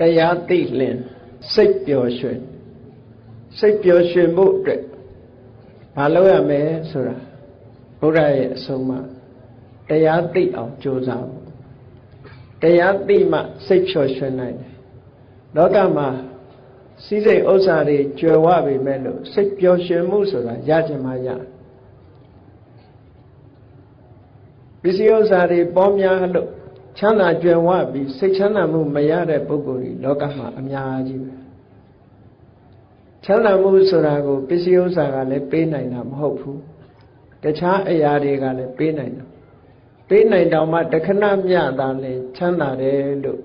တရားသိလင်စိတ်ပျော်ရွှင်စိတ်ပျော်ရွှင်ဖို့အတွက်မလုပ်ရမယ်ဆိုတာဘုရားရဲ့အဆုံးအမတရားသိအောင်ကြိုးစားဖို့တရားသိမှစိတ်ပျော်ရွှင်နိုင်တယ်လောကမှာစည်းစိမ်ဥစ္စာတွေကြွယ်ဝပေမဲ့လို့စိတ်ပျော်ရွှင်မှုဆိုတာရချင်မှရပစ္စည်းဥစ္စာတွေပေါများလို့ ချမ်းသာကြွယ်ဝပြီးစိတ်ချမ်းသာမှုမရတဲ့ပုဂ္ဂိုလ်တွေလောကမှာအများကြီးပဲချမ်းသာမှုဆိုတာကိုပစ္စည်းဥစ္စာကလည်းပေးနိုင်တာမဟုတ်ဘူးတခြားအရာတွေကလည်းပေးနိုင်တာပေးနိုင်တော့မှတခဏမျှတာလဲချမ်းသာတယ်လို့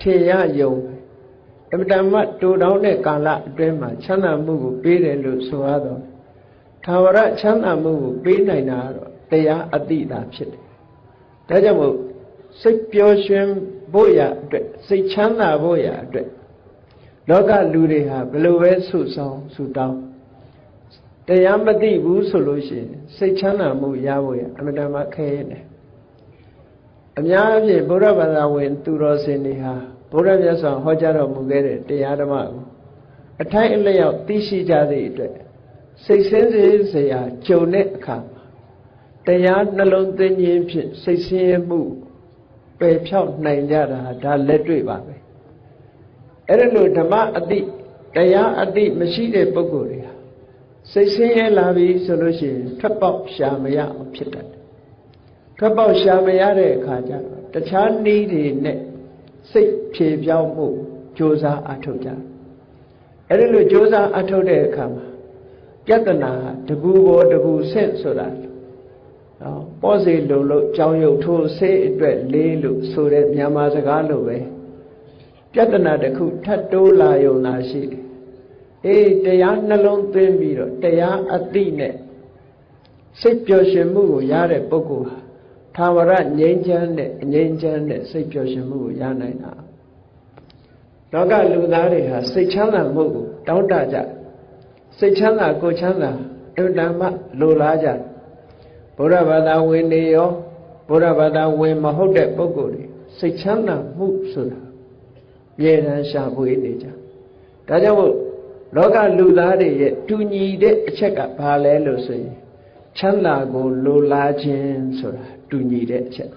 ထင်ရယုံအမတမတူတောင်းတဲ့ကာလအတွင်းမှာချမ်းသာမှုကိုပေးတယ်လို့ဆိုရတော့သာဝရချမ်းသာမှုကိုပေးနိုင်တာတော့တရားအတိတာဖြစ်တယ်ဒါကြောင့်မို့ စိတ်ပျော်ရွှင်ဖို့ရအတွက်စိတ်ချမ်းသာဖို့ရအတွက်လောကလူတွေဟာဘယ်လိုပဲဆုဆောင်ဆုတောင်းတရားမသိဘူးဆိုလို့ရှိရင်စိတ်ချမ်းသာမှုရဖို့ရအမှန်တမ်းခဲရတယ်အများအပြားဗုဒ္ဓဘာသာဝင် သူတော်စင်တွေဟာဘုရားမြတ်စွာဟောကြားတော်မူခဲ့တဲ့တရားဓမ္မကိုအထိုက်အလျောက်သိရှိကြသည့်အတွက်စိတ်ဆင်းစေစရာကြုံတဲ့အခါမှာတရားနှလုံးသွင်းခြင်းဖြင့်စိတ်ဆင်းရဲမှု ပယ်ဖြောက်နိုင်ကြတာဒါလက်တွေ့ပါပဲအဲ့ဒါလို့ဓမ္မအတိတရားအတိမရှိတဲ့ပုဂ္ဂိုလ်တွေဟာစိတ်ဆင်းရဲလာပြီဆိုလို့ရှိရင်ထွက်ပေါက်ရှာမရအောင်ဖြစ်တတ်တယ်ထွက်ပေါက်ရှာမရတဲ့အခါကျတော့တခြားနည်းတွေနဲ့စိတ်ဖြေပြောင်းမှုကြိုးစားအထောက်ကြအဲ့ဒီလိုကြိုးစားအထောက်တဲ့အခါမှာပြဿနာတကူပေါ်တကူဆင့်ဆိုတာ နော်ပေါ့စီလုံလို့ကြောင်းရုပ်ထိုးဆေးအတွက်လေးလို့ဆိုတဲ့မြန်မာစကားလိုပဲပြဿနာတစ်ခုထပ်တိုးလာယုံသာရှိတယ်အေးတရားနှလုံးသွင်းပြီးတော့တရားအတိနဲ့စိတ်ပျော်ရွှင်မှုကိုရတဲ့ပုဂ္ဂိုလ်ဟာသာဝရငြိမ်းချမ်းတဲ့အငြိမ်းချမ်းတဲ့စိတ်ပျော်ရွှင်မှုကိုရနိုင်တာလောကလူသားတွေဟာစိတ်ချမ်းသာမှုကိုတောင်းတကြစိတ်ချမ်းသာကိုချမ်းသာအမှန်မှလိုလားကြ ဘုရားဘာသာဝင်နေရောဘုရားဘာသာဝင်မဟုတ်တဲ့ပုဂ္ဂိုလ်တွေစိတ်ချမ်းသာမှုဆိုတာမြေတမ်းရှာဖွေနေကြဒါကြောင့်မို့လောကလူသားတွေရဲ့တူညီတဲ့အချက်ကဘာလဲလို့ဆိုရင်ချမ်းသာကိုလိုလားခြင်းဆိုတာတူညီတဲ့အချက်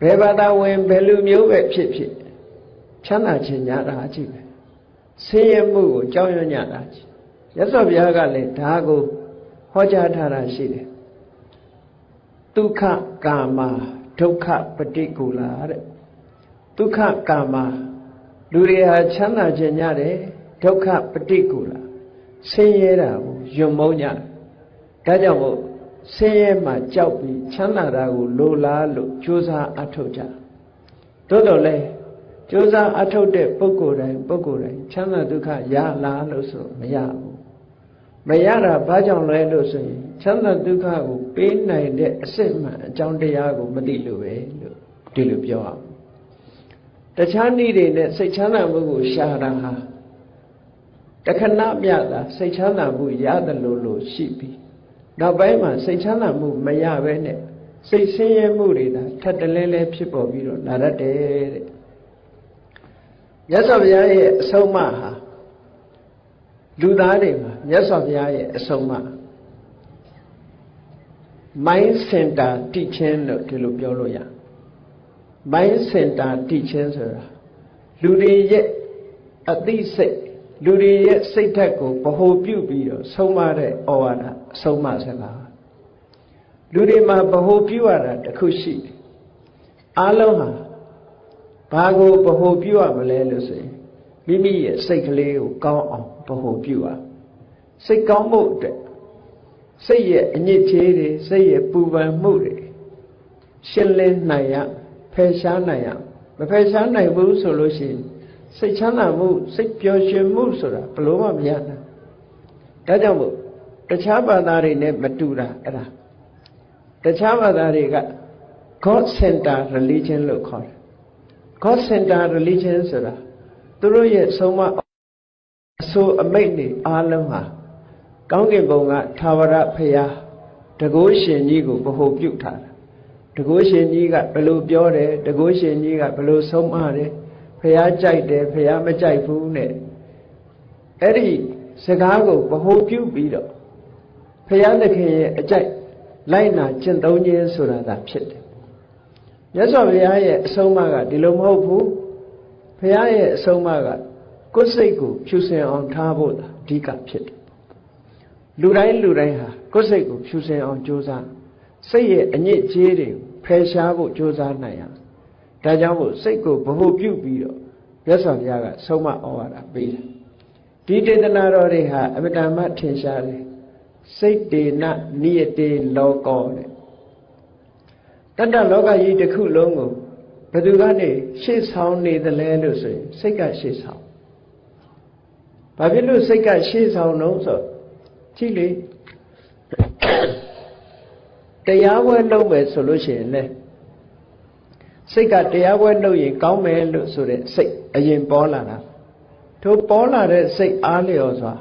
ဘယ်ဘာသာဝင်ဘယ်လူမျိုးပဲဖြစ်ဖြစ်ချမ်းသာခြင်းညာတာကြည့်ပဲဆင်းရဲမှုကိုကြောက်ရွံ့ညတာကြည့်ရသော်ဘုရားကလည်းဒါကိုဟောကြားထားတာရှိတယ် ဒုက္ခကာမဒုက္ခပฏิကူလာတဲ့ဒုက္ခကာမလူတွေဟာချမ်းသာခြင်းညတယ်ဒုက္ခပฏิကူလာဆင်းရဲတာကိုယွံမုန်းကြဒါကြောင့်မို့ဆင်းရဲမှကြောက်ပြီးချမ်းသာတာကိုလိုလားလို့ကြိုးစားအထုတ်ကြသို့တော်လဲကြိုးစားအထုတ်တဲ့ပုဂ္ဂိုလ်တိုင်းပုဂ္ဂိုလ်တိုင်းချမ်းသာဒုက္ခရလားလို့ဆိုမရဘူး မရတာဘာကြောင့်လဲလို့ဆိုရင်ချမ်းသာဒုက္ခကိုပေးနိုင်တဲ့အစစ်မှန်အကြောင်းတရားကိုမသိလို့ပဲလို့ဒီလိုပြောအောင်တခြားနည်းတွေနဲ့စိတ်ချမ်းသာမှုကိုရှာတာဟာတခဏမြတာစိတ်ချမ်းသာမှုရတယ်လို့လို့ရှိပြီနောက်ပိုင်းမှာစိတ်ချမ်းသာမှုမရဘဲနဲ့စိတ်ဆင်းရဲမှုတွေဒါထပ်တလဲလဲဖြစ်ပေါ်ပြီးတော့လာတတ်တယ်တဲ့မြတ်စွာဘုရားရဲ့အဆုံးအမဟာ လူသားတွေမှာမြတ်စွာဘုရားရဲ့အဆုံးအမ mind center teaching လို့ဒီလိုပြောလို့ရ mind center teaching ဆိုတာလူတွေရဲ့အသိစိတ်လူတွေရဲ့စိတ်ဓာတ်ကိုဗဟိုပြုပြီးတော့ဆုံးမတဲ့ဩဝါဒအဆုံးမစကားလူတွေမှာဗဟိုပြုရတာတခုရှိတယ်အားလုံးဟာဘာကိုဗဟိုပြုရမလဲလို့ဆိုရင် မိမိရဲ့စိတ်ကလေးကိုကောင်းအောင်ဗဟိုပြုရစိတ်ကောင်းဖို့အတွက်စိတ်ရဲ့အညစ်အကြေးတွေစိတ်ရဲ့ပူပန်မှုတွေရှင်းလင်းနိုင်ရဖယ်ရှားနိုင်ရမဖယ်ရှားနိုင်ဘူးဆိုလို့ရှိရင်စိတ်ချမ်းသာမှုစိတ်ပျော်ရွှင်မှုဆိုတာဘလို့မှမရနိုင်ဒါကြောင့်မို့တခြားဘာသာတွေနဲ့မတူတာအဲ့ဒါတခြားဘာသာတွေက God center religion လို့ခေါ်တယ် God center religion ဆိုတာ သူတို့ရဲ့ဆုံးမအဆိုအမိတ်တွေအားလုံးဟာကောင်းကင်ဘုံကသာဝရဖရာတကုရှင်ကြီးကိုဗဟိုပြုထားတာတကုရှင်ကြီးကဘယ်လိုပြောတယ်တကုရှင်ကြီးကဘယ်လိုဆုံးမတယ်ဘះကြိုက်တယ်ဖះမကြိုက်ဘူးနဲ့အဲ့ဒီစကားကိုဗဟိုပြုပြီးတော့ဖះသခင်ရဲ့အကြိုက်လိုက်နာကျင့်သုံးခြင်းဆိုတာသာဖြစ်တယ်မြတ်စွာဘုရားရဲ့အဆုံးအမကဒီလိုမဟုတ်ဘူး ဘုရားရဲ့အဆုံးအမကကိုယ်စိတ်ကိုဖြူစင်အောင်ထားဖို့အဓိကဖြစ်တယ်လူတိုင်းလူတိုင်းဟာကိုယ်စိတ်ကိုဖြူစင်အောင်ကြိုးစားစိတ်ရဲ့အညစ်အကြေးတွေကိုဖယ်ရှားဖို့ကြိုးစားနိုင်ရဒါကြောင့်မို့စိတ်ကိုဗဟုပြုပြီးတော့မြတ်စွာဘုရားကဆုံးမဩဝါဒပေးတယ်ဒီတေသနာတော်တွေဟာအမတန်မှထင်ရှားတယ်စိတ်တေနနိယတေလောကောတဲ့တတ္တလောကကြီးတစ်ခုလုံးကို ဘယ်သူကနေရှေ့ဆောင်နေသလဲလို့ဆိုရင်စိတ်ကရှေ့ဆောင်ဘာဖြစ်လို့စိတ်ကရှေ့ဆောင်တော့ဆိုကြည့်လေတရားပွဲလုပ်မယ်ဆိုလို့ရှိရင်လေစိတ်ကတရားပွဲလုပ်ရင်ကောင်းမယ်လို့ဆိုတဲ့စိတ်အရင်ပေါ်လာတာထိုပေါ်လာတဲ့စိတ်အားလျော်စွာ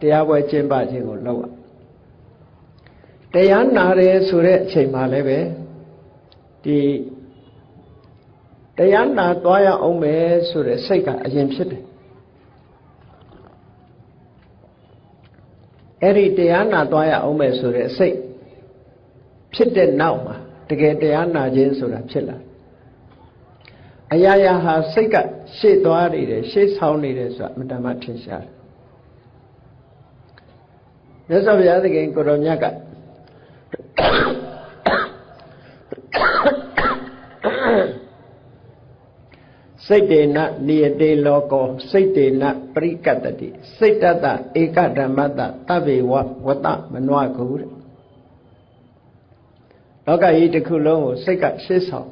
တရားပွဲကျင်းပခြင်းကိုလုပ်ရတရားနာတယ်ဆိုတဲ့အချိန်မှလည်းပဲဒီ တရားနာသွားရအောင်မယ်ဆိုတဲ့စိတ်ကအရင်ဖြစ်တယ်အဲ့ဒီတရားနာသွားရအောင်မယ်ဆိုတဲ့စိတ်ဖြစ်တဲ့နောက်မှာတကယ်တရားနာခြင်းဆိုတာဖြစ်လာအရာရာဟာစိတ်ကရှေ့သွားနေတယ်ရှေ့ဆောင်နေတယ်ဆိုတာအမှန်တမ်းထင်ရှားတယ်မြတ်စွာဘုရားသခင်ကိုတော်မြတ်က စိတ်တေနနိယတေလောကောစိတ်တေနပရိကတ္တိစိတ်တတဧကဓမ္မတတဗ္ဗေဝဝတမနွားကုတဲ့လောကကြီးတစ်ခုလုံးကိုစိတ်ကရှေ့ဆောင်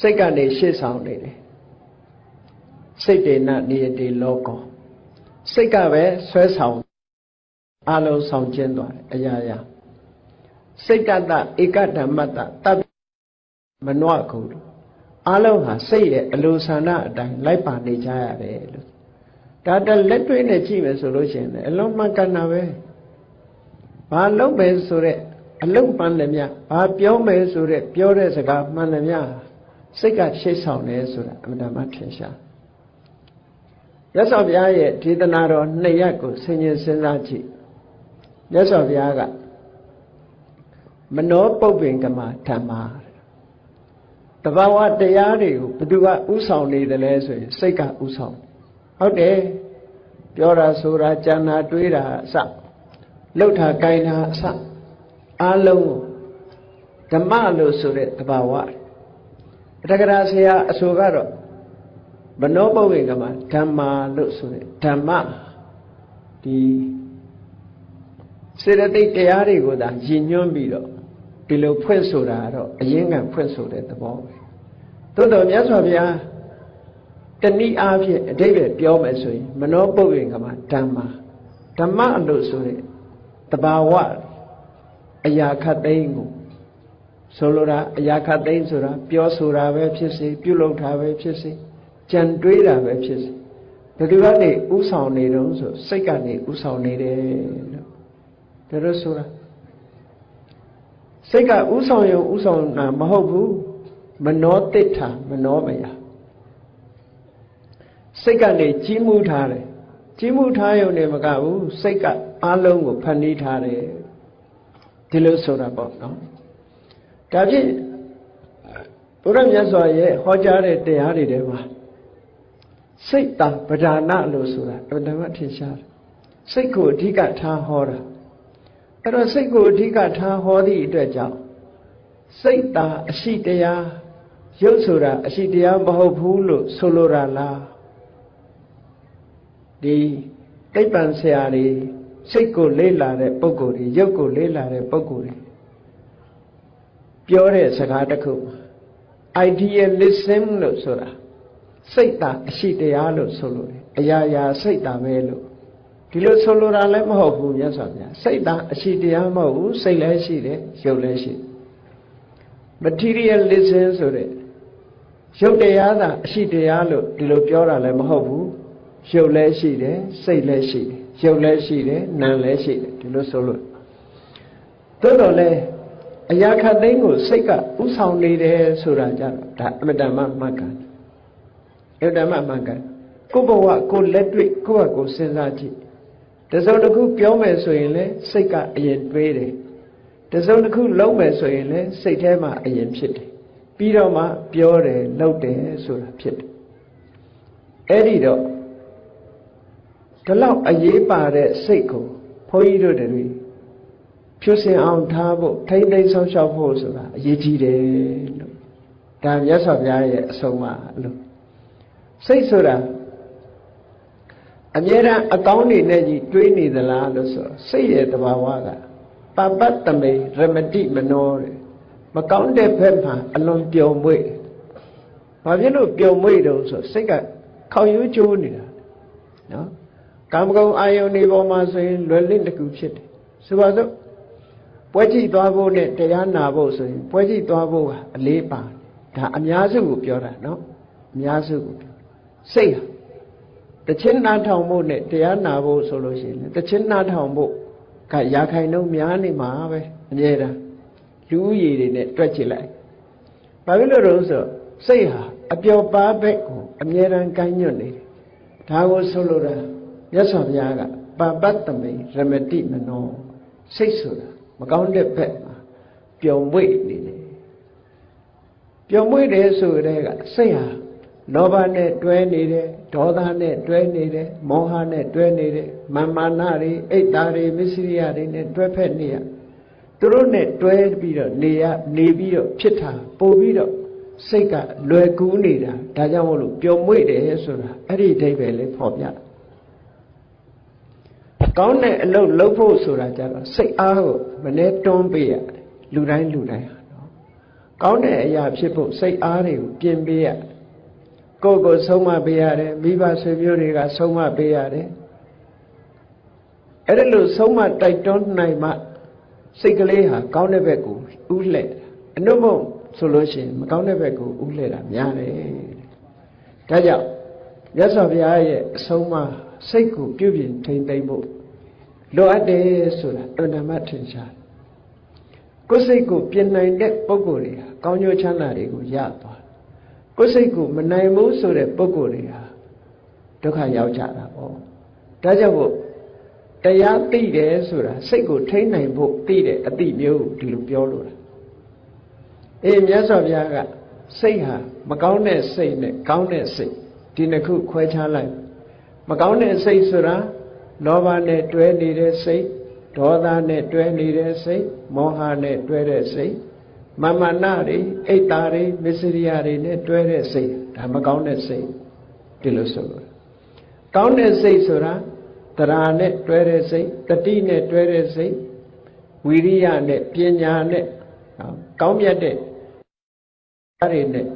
စိတ်ကနေရှေ့ဆောင်နေတယ်စိတ်တေနနိယတေလောကောစိတ်ကပဲဆွဲဆောင်အလုံးဆောင်ကျင်းသွားတယ်အရာရာစိတ်တတဧကဓမ္မတတပ် မနှော့ခုအလုံးဟာစိတ်ရဲ့အလိုဆန္ဒအတိုင်းလိုက်ပါနေကြရတယ်လို့ဒါတလက်တွေ့နဲ့ကြည့်မယ်ဆိုလို့ရှိရင်အလုံးမှန်ကန်တာပဲဘာလုပ်ပဲဆိုတဲ့အလုံးမှန်တယ်မြဘာပြောမယ်ဆိုတဲ့ပြောတဲ့စကားမှန်တယ်မြစိတ်ကရှိတ်ဆောင်တယ်ဆိုတာအမှန်တမ်းထင်ရှားရသော်ဘုရားရဲ့ဒေသနာတော်နှစ်ရက်ကိုဆင်ញင်စဉ်းစားကြည့်မြတ်စွာဘုရားကမနောပုပ္ပင်ကမဓမ္မာ တဘာဝတရားတွေကိုဘသူကဥဆောင်နေတယ်လဲဆိုရင်စိတ်ကဥဆောင်ဟုတ်တယ်ပြောတာဆိုတာကြံတာတွေးတာအစလှုပ်တာကိုင်တာအစအလုံးဓမ္မလို့ဆိုတဲ့တဘာဝတက္ကရာဆရာအဆိုကတော့မနောပုပ္ပင်ကမဓမ္မာလို့ဆိုတဲ့ဓမ္မဒီစေတသိက်တရားတွေကိုသာယဉ်ညွှန်းပြီးတော့ ဒီလိုဖွင့်ဆိုတာတော့အရင်ကဖွင့်ဆိုတဲ့သဘောပဲသို့တော်မြတ်စွာဘုရားတဏိအားဖြင့်အတိတ်ပဲပြောမယ်ဆိုရင်မနောပုပ္ပင်ကမှာဓမ္မဓမ္မလို့ဆိုတဲ့တဘာဝအရာခတ်သိမ်းကိုဆိုလိုတာအရာခတ်သိမ်းဆိုတာပြောဆိုတာပဲဖြစ်စေပြုလုပ်တာပဲဖြစ်စေကြံတွေးတာပဲဖြစ်စေဘယ်သူကနေဥဆောင်နေတော့ဆိုစိတ်ကနေဥဆောင်နေတယ်လို့ဒါလို့ဆိုတာ စိတ်ကဥဆောင်ရုံဥဆောင်တာမဟုတ်ဘူးမနောတိဋ္ဌာမနောမယစိတ်ကနေကြီးမှုထားတယ်ကြီးမှုထားရုံနဲ့မကဘူးစိတ်ကအလုံးကိုဖန်တီးထားတယ်ဒီလိုဆိုတာပေါ့နော်ဒါဖြင့်ဘုရားမြတ်စွာရဲ့ဟောကြားတဲ့တရားတွေထဲမှာစိတ်တံပဓာနလို့ဆိုတာအတ္တမထင်ရှားတယ်စိတ်ကိုအဓိကထားဟောတာ အဲ့တော့စိတ်ကိုအဓိကထားဟောသည့်အတွက်ကြောင့်စိတ်တာအရှိတရားရုပ်ဆိုတာအရှိတရားမဟုတ်ဘူးလို့ဆိုလိုတာလားဒီတိပ္ပံဆရာတွေစိတ်ကိုလေးလာတဲ့ပုံကိုယ်တွေရုပ်ကိုလေးလာတဲ့ပုံကိုယ်တွေပြောတဲ့စကားတစ်ခု idealism လို့ဆိုတာစိတ်တာအရှိတရားလို့ဆိုလို့အရာရာစိတ်တာပဲလို့ ဒီလိုဆိုလိုတာလည်းမဟုတ်ဘူးမြတ်စွာဘုရားစိတ်သားအရှိတရားမဟုတ်ဘူးစိတ်လည်းရှိတယ်ရုပ်လည်းရှိ materialism ဆိုတဲ့ရုပ်တရားသာအရှိတရားလို့ဒီလိုပြောတာလည်းမဟုတ်ဘူးရုပ်လည်းရှိတယ်စိတ်လည်းရှိတယ်ရုပ်လည်းရှိတယ်နာမ်လည်းရှိတယ်ဒီလိုဆိုလို့သို့တော်လည်းအရာခတ်သိမ်းကိုစိတ်ကဥဆောင်နေတယ်ဆိုတာကြတော့ဒါအမတ္တမမှတ်ကန်အမတ္တမမှတ်ကန်ကိုယ့်ဘဝကိုယ်လက်တွေ့ကိုယ့်ဟာကိုယ်စဉ်းစားကြည့် တစုံတစ်ခုပြောမယ်ဆိုရင်လည်းစိတ်ကအရင်တွေးတယ်တစုံတစ်ခုလုံးမယ်ဆိုရင်လည်းစိတ်ထဲမှာအရင်ဖြစ်တယ်ပြီးတော့မှပြောတယ်လုပ်တယ်ဆိုတာဖြစ်တယ်အဲ့ဒီတော့ဒီလောက်အရေးပါတဲ့စိတ်ကိုဘုန်းကြီးတို့တွေဖြူစင်အောင်ထားဖို့ထိမ့်သိမ်းဆောက်ရှောက်ဖို့ဆိုတာအရေးကြီးတယ်လို့ဒါမြတ်စွာဘုရားရဲ့အဆုံးအမလို့စိတ်ဆိုတာ အမြဲတမ်းအကောင်းနေနဲ့ကြီးတွေးနေသလားလို့ဆိုစိတ်ရဲ့တဘာဝကပပတ္တမေရမတိမနောတဲ့မကောင်းတဲ့ဘက်မှာအလွန်ပျော်မွေ့ဘာဖြစ်လို့ပျော်မွေ့တုံးဆိုစိတ်ကခေါင်ရိုးကျိုးနေတာနော်ကာမဂုဏ်အာယုန်ဒီပေါ်မှာဆိုရင်လွယ်လင့်တကူဖြစ်တယ်ဆိုပါစို့ပွဲကြည့်သွားဖို့နဲ့တရားနာဖို့ဆိုရင်ပွဲကြည့်သွားဖို့ကအလေးပါဒါအများစုကိုပြောတာနော်အများစုကိုပြောစိတ်ဟာ တချင်းနာထောင်ဖို့နဲ့တရားနာဖို့ဆိုလို့ရှိရင်တချင်းနာထောင်ဖို့ကရာခိုင်နှုန်းများနေမှာပဲအမြဲတမ်းလူဦးရေတွေနဲ့တွက်ကြည့်လိုက်ဘာဖြစ်လို့လဲဆိုစိတ်ဟာအပျော်ပါးဘက်ကိုအမြဲတမ်းကိုင်းညွတ်နေတယ်ဒါကိုဆိုလိုတာမြတ်စွာဘုရားကပပတ္တမေရမတိမနောစိတ်ဆိုတာမကောင်းတဲ့ဘက်မှာပျော်မွေ့နေတယ်ပျော်မွေ့တယ်ဆိုတဲ့ကစိတ်ဟာ လောဘနဲ့တွဲနေတယ်ဒေါသနဲ့တွဲနေတယ်မောဟနဲ့တွဲနေတယ်မာမာနတွေအိတ်သားတွေမစ္စရိယတွေနဲ့တွဲဖက်နေရသူတို့နဲ့တွဲပြီးတော့နေရနေပြီးတော့ဖြစ်တာပို့ပြီးတော့စိတ်ကလွယ်ကူးနေတာဒါကြောင့်မို့လို့ပျော်မွေ့တယ်ဆိုတာအဲ့ဒီအဓိပ္ပာယ်လေးဖော်ပြတာကောင်းတဲ့အလုပ်လုပ်ဖို့ဆိုတာကြတော့စိတ်အားကိုမနှဲတွန်းပေးရတယ်လူတိုင်းလူတိုင်းဟာနော်ကောင်းတဲ့အရာဖြစ်ဖို့စိတ်အားတွေကိုပြင်ပေးရ ကိုယ့်ကိုဆုံးမပေးရတယ်မိဘဆွေမျိုးတွေကဆုံးမပေးရတယ်အဲ့ဒါလို့ဆုံးမတိုက်တွန်းနိုင်မှစိတ်ကလေးဟာကောင်းတဲ့ဘက်ကိုဥလှဲ့အနုမုံဆိုလို့ရှိရင်မကောင်းတဲ့ဘက်ကိုဥလှဲ့တာများတယ်ဒါကြောင့်မြတ်စွာဘုရားရဲ့အဆုံးအမစိတ်ကိုပြုပြင်ထိမ့်သိမ့်ဖို့လိုအပ်တယ်ဆိုတာအန္တမထင်ရှားကိုယ်စိတ်ကိုပြင်နိုင်တဲ့ပုံကိုယ်တွေဟာကောင်းကျိုးချမ်းသာတွေကိုရသွား ကိုယ်စိတ်ကိုမနိုင်ဘူးဆိုတဲ့ပုံကိုယ်တွေဟာဒုက္ခရောက်ကြတာပေါ့ဒါကြောင့်မို့တရားသိတယ်ဆိုတာစိတ်ကိုထိန်းနိုင်ဖို့သိတဲ့အသိမျိုးဒီလိုပြောလို့လားအေးမြတ်စွာဘုရားကစိတ်ဟာမကောင်းတဲ့စိတ်နဲ့ကောင်းတဲ့စိတ်ဒီနှစ်ခုခွဲခြားလိုက်မကောင်းတဲ့စိတ်ဆိုတာလောဘနဲ့တွဲနေတဲ့စိတ်ဒေါသနဲ့တွဲနေတဲ့စိတ်မောဟနဲ့တွဲတဲ့စိတ် မမနာတွေအိတ်တာတွေမစ္စရိယတွေနဲ့တွဲတဲ့စိတ်ဒါမကောင်းတဲ့စိတ်ဒီလိုဆိုလို့ကောင်းတဲ့စိတ်ဆိုတာတရားနဲ့တွဲတဲ့စိတ်တတိနဲ့တွဲတဲ့စိတ်ဝီရိယနဲ့ပညာနဲ့ကောင်းမြတ်တဲ့အဲ့ဒီနဲ့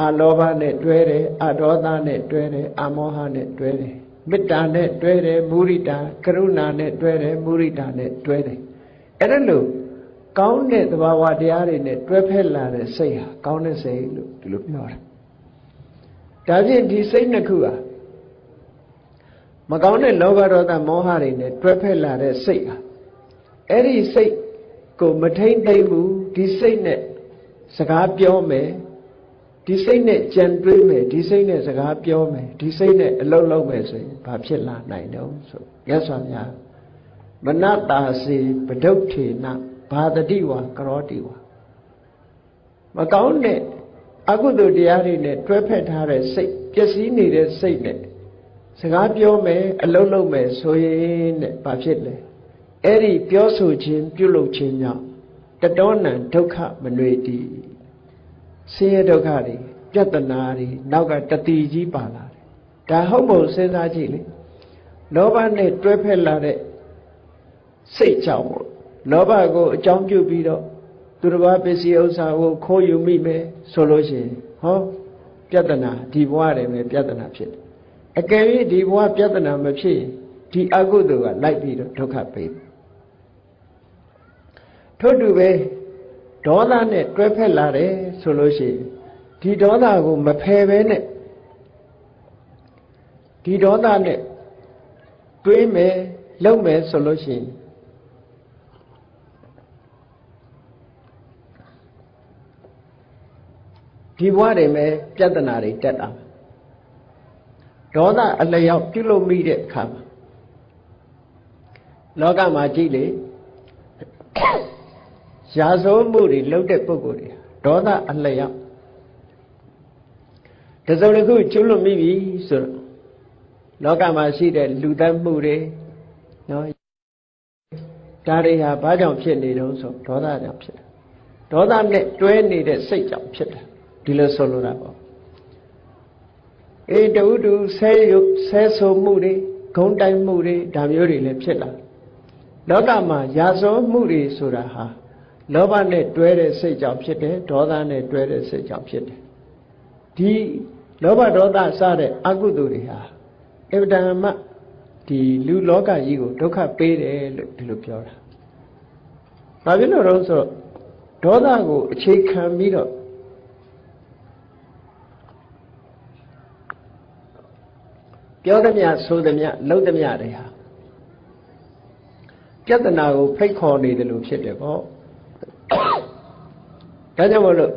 အာလောဘနဲ့တွဲတယ်အဒေါသနဲ့တွဲတယ်အမောဟနဲ့တွဲတယ်မေတ္တာနဲ့တွဲတယ်မုရိတာကရုဏာနဲ့တွဲတယ်မုရိတာနဲ့တွဲတယ်အဲ့ဒါလို့ ကောင်းတဲ့သဘာဝတရားတွေနဲ့တွဲဖက်လာတဲ့စိတ်ဟာကောင်းတဲ့စိတ်လို့ဒီလိုပြောတာဒါဖြင့်ဒီစိတ်နှစ်ခုဟာမကောင်းတဲ့လောဘဒေါသမောဟတွေနဲ့တွဲဖက်လာတဲ့စိတ်ဟာအဲ့ဒီစိတ်ကိုမထိမ့်သိမ့်ဘူးဒီစိတ်နဲ့စကားပြောမယ်ဒီစိတ်နဲ့ကြံတွေးမယ်ဒီစိတ်နဲ့စကားပြောမယ်ဒီစိတ်နဲ့အလုပ်လုပ်မယ်ဆိုရင်ဘာဖြစ်လာနိုင်တော့ဆိုရသော်များမနတာစီပဒုဋ္ဌေန ဘာတတိဝါကရောတိဝါမကောင်းတဲ့အကုသိုလ်တရားတွေနဲ့တွဲဖက်ထားတဲ့စိတ်ပျက်စီးနေတဲ့စိတ်နဲ့စကားပြောမယ်အလုပ်လုပ်မယ်ဆိုရင်တဲ့ဘာဖြစ်လဲအဲ့ဒီပြောဆိုခြင်းပြုလုပ်ခြင်းကြောင့်တတောနံဒုက္ခမနွေတည်ဆင်းရဲဒုက္ခတွေပြဿနာတွေနောက်ကတတိကြီးပါလာတယ်ဒါဟုတ်မို့စဉ်းစားကြည့်လေလောဘနဲ့တွဲဖက်လာတဲ့စိတ်ကြောင့်မို့ လောဘကိုအကြောင်းပြုပြီးတော့သူတစ်ပါးပစ္စည်းဥစ္စာကိုခိုးယူမိမယ်ဆိုလို့ရှိရင်ဟောပြဿနာဒီဘဝတည်းပဲပြဿနာဖြစ်တယ်အကယ်၍ဒီဘဝပြဿနာမဖြစ်ရင်ဒီအကုသိုလ်ကလိုက်ပြီးတော့ဒုက္ခပေးတယ်ထို့တူပဲဒေါသနဲ့တွဲဖက်လာတယ်ဆိုလို့ရှိရင်ဒီဒေါသကိုမဖယ်ပဲနဲ့ဒီဒေါသနဲ့တွေးမယ်လုံမယ်ဆိုလို့ရှိရင် ဒီဘဝတွေမှာပြဿနာတွေတက်တာဒေါသအလျောက်ပြုလုပ်မိတဲ့အခါမှာလောကမှာကြည့်လေရာဇဝမှုတွေလုပ်တဲ့ပုဂ္ဂိုလ်တွေဒေါသအလျောက်တစုံတစ်ခုကျွလွန်မိပြီဆိုတော့လောကမှာရှိတဲ့လူသတ်မှုတွေနော်ဒါတွေဟာဘာကြောင့်ဖြစ်နေတုံးဆိုဒေါသကြောင့်ဖြစ်တယ်ဒေါသနဲ့တွဲနေတဲ့စိတ်ကြောင့်ဖြစ်တယ် ဒီလိုဆိုလိုတာပေါ့အေးတူတူဆဲရုပ်ဆဲဆိုမှုတွေဂုံတိုင်မှုတွေဒါမျိုးတွေလည်းဖြစ်လာလောကမှာရာဇဝမှုတွေဆိုတာဟာလောဘနဲ့တွဲတဲ့စိတ်ကြောင့်ဖြစ်တယ်ဒေါသနဲ့တွဲတဲ့စိတ်ကြောင့်ဖြစ်တယ်ဒီလောဘဒေါသစတဲ့အကုသိုလ်တွေဟာအဗ္ဗဒမဒီလူလောကကြီးကိုဒုက္ခပေးတယ်လို့ဒီလိုပြောတာ။ဘာဖြစ်လို့လဲဆိုတော့ဒေါသကိုအခြေခံပြီးတော့ ပြောသမျှဆိုသမျှလုပ်သမျှတွေဟာပြဿနာကိုဖိတ်ခေါ်နေတယ်လို့ဖြစ်တယ်ပေါ့။ဒါကြောင့်မလို့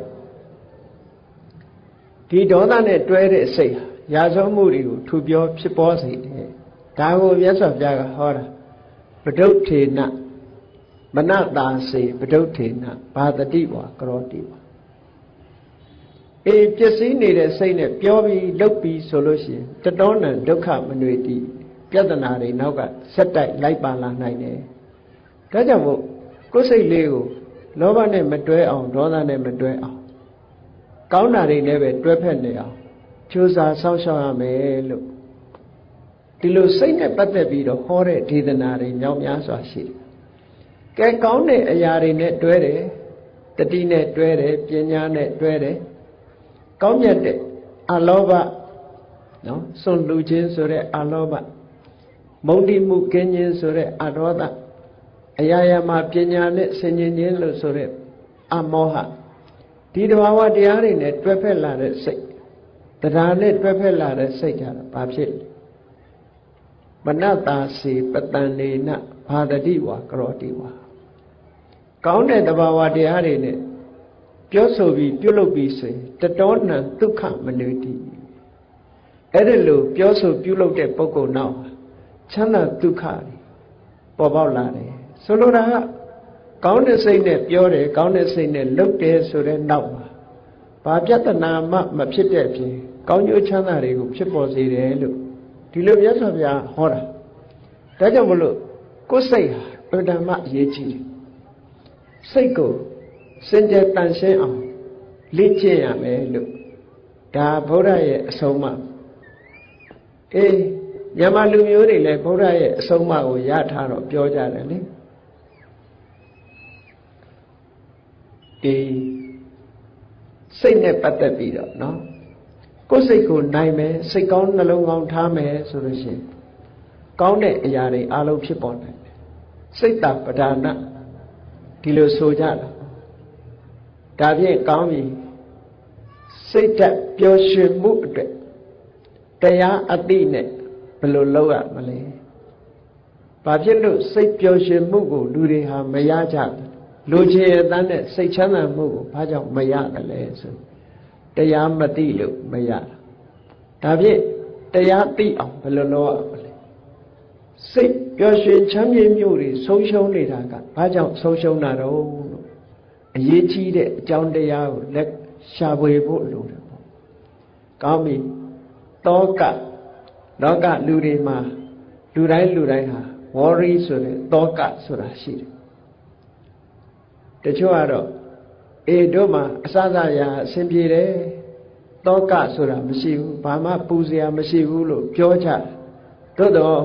ဒီဒေါသနဲ့တွဲတဲ့စိတ်ဟာရာဇဝမှုတွေကိုထူပြောဖြစ်ပေါ်စေတယ်ဒါကိုမြတ်စွာဘုရားကဟောတာပဒုဋ္ဌေနမနတာစေပဒုဋ္ဌေနဘာတတိဝါကရောတိဝါ အေးပျက်စီးနေတဲ့စိတ်နဲ့ပြောပြီးလုပ်ပြီးဆိုလို့ရှိရင်တတော်နံဒုက္ခမနွေတိပြဿနာတွေနောက်ကဆက်တိုက်လိုက်ပါလာနိုင်တယ်ဒါကြောင့်မို့ကိုယ်စိတ်လေးကိုလောဘနဲ့မတွဲအောင်ဒေါသနဲ့မတွဲအောင်ကောင်းတာတွေနဲ့ပဲတွဲဖက်နေအောင်ကြိုးစားစောင့်ရှောက်ရမယ်လို့ဒီလိုစိတ်နဲ့ပတ်သက်ပြီးတော့ဟောတဲ့ဒေသနာတွေမြောက်များစွာရှိတယ်။ကဲကောင်းတဲ့အရာတွေနဲ့တွဲတယ်တတိနဲ့တွဲတယ်ပညာနဲ့တွဲတယ် ကောင်းမြတ်တဲ့အလောဘနော်စွန့်လူခြင်းဆိုတဲ့အလောဘမုန်တိမှုကင်းခြင်းဆိုတဲ့အဒေါသအရာရာမှာပညာနဲ့ဆင်ញင်ခြင်းလို့ဆိုတဲ့အမောဟဒီတဘာဝတရားတွေနဲ့တွဲဖက်လာတဲ့စိတ်တရားနဲ့တွဲဖက်လာတဲ့စိတ်ကြတော့ဘာဖြစ်လဲမနတာစီပတန်နေနဘာတတိဝါကရောတိဝါကောင်းတဲ့တဘာဝတရားတွေနဲ့ ပြောဆိုပြီးပြုလုပ်ပြီးဆိုရင်တတော်နံဒုက္ခမနုတိအဲ့ဒီလိုပြောဆိုပြုလုပ်တဲ့ပုဂ္ဂိုလ်နောက်ချမ်းသာဒုက္ခတွေပေါ်ပေါက်လာတယ်ဆိုလိုတာကကောင်းတဲ့စိတ်နဲ့ပြောတယ်ကောင်းတဲ့စိတ်နဲ့လုပ်တယ်ဆိုတဲ့နောက်မှာဘာပြဿနာမှမဖြစ်တဲ့အပြင်ကောင်းကျိုးချမ်းသာတွေကိုဖြစ်ပေါ်စေတယ်လို့ဒီလိုမြတ်စွာဘုရားဟောတာဒါကြောင့်မလို့ကိုယ်စိတ်ဟာအတ္တမအရေးကြီးတယ်စိတ်ကို စင်ကြယ်တန်ရှင်းအောင်လေ့ကျင့်ရမယ်လို့ဒါဗုဒ္ဓရဲ့အဆုံးအမအေးမြန်မာလူမျိုးတွေလည်းဗုဒ္ဓရဲ့အဆုံးအမကိုရထားတော့ပြောကြတယ်လေအေးစိတ်နဲ့ပတ်သက်ပြီးတော့เนาะကိုယ်စိတ်ကိုနိုင်မယ်စိတ်ကောင်းနှလုံးကောင်းထားမယ်ဆိုလို့ရှိရင်ကောင်းတဲ့အရာတွေအလုံးဖြစ်ပေါ်နိုင်တယ်စိတ်တပဒါနဒီလိုဆိုကြတာ ဒါဖြင့်ကောင်းပြီစိတ်တက်ပျော်ရွှင်မှုအတွက်တရားအတိနဲ့ဘယ်လိုလုပ်ရမလဲဘာဖြစ်လို့စိတ်ပျော်ရွှင်မှုကိုလူတွေဟာမရကြဘူးလူချင်းအတန်းနဲ့စိတ်ချမ်းသာမှုကိုဘာကြောင့်မရတယ်လဲဆိုတရားမသိလို့မရတာဒါဖြင့်တရားသိအောင်ဘယ်လိုလုပ်ရမလဲစိတ်ပျော်ရွှင်ချမ်းမြေ့မြို့တွေဆုံးရှုံးနေတာကဘာကြောင့်ဆုံးရှုံးတာတော့လို့ အရေးကြီးတဲ့အကြောင်းတရားကိုလက်ရှာဖွေဖို့လိုတယ်ပေါ့ကောင်းပြီတောကလောကလူတွေမှာလူတိုင်းလူတိုင်းဟာ worry ဆိုတဲ့တောကဆိုတာရှိတယ်တချို့ကတော့အေတို့မှာအစစရာအဆင်ပြေတယ်တောကဆိုတာမရှိဘူးဘာမှပူစရာမရှိဘူးလို့ပြောကြသို့တော့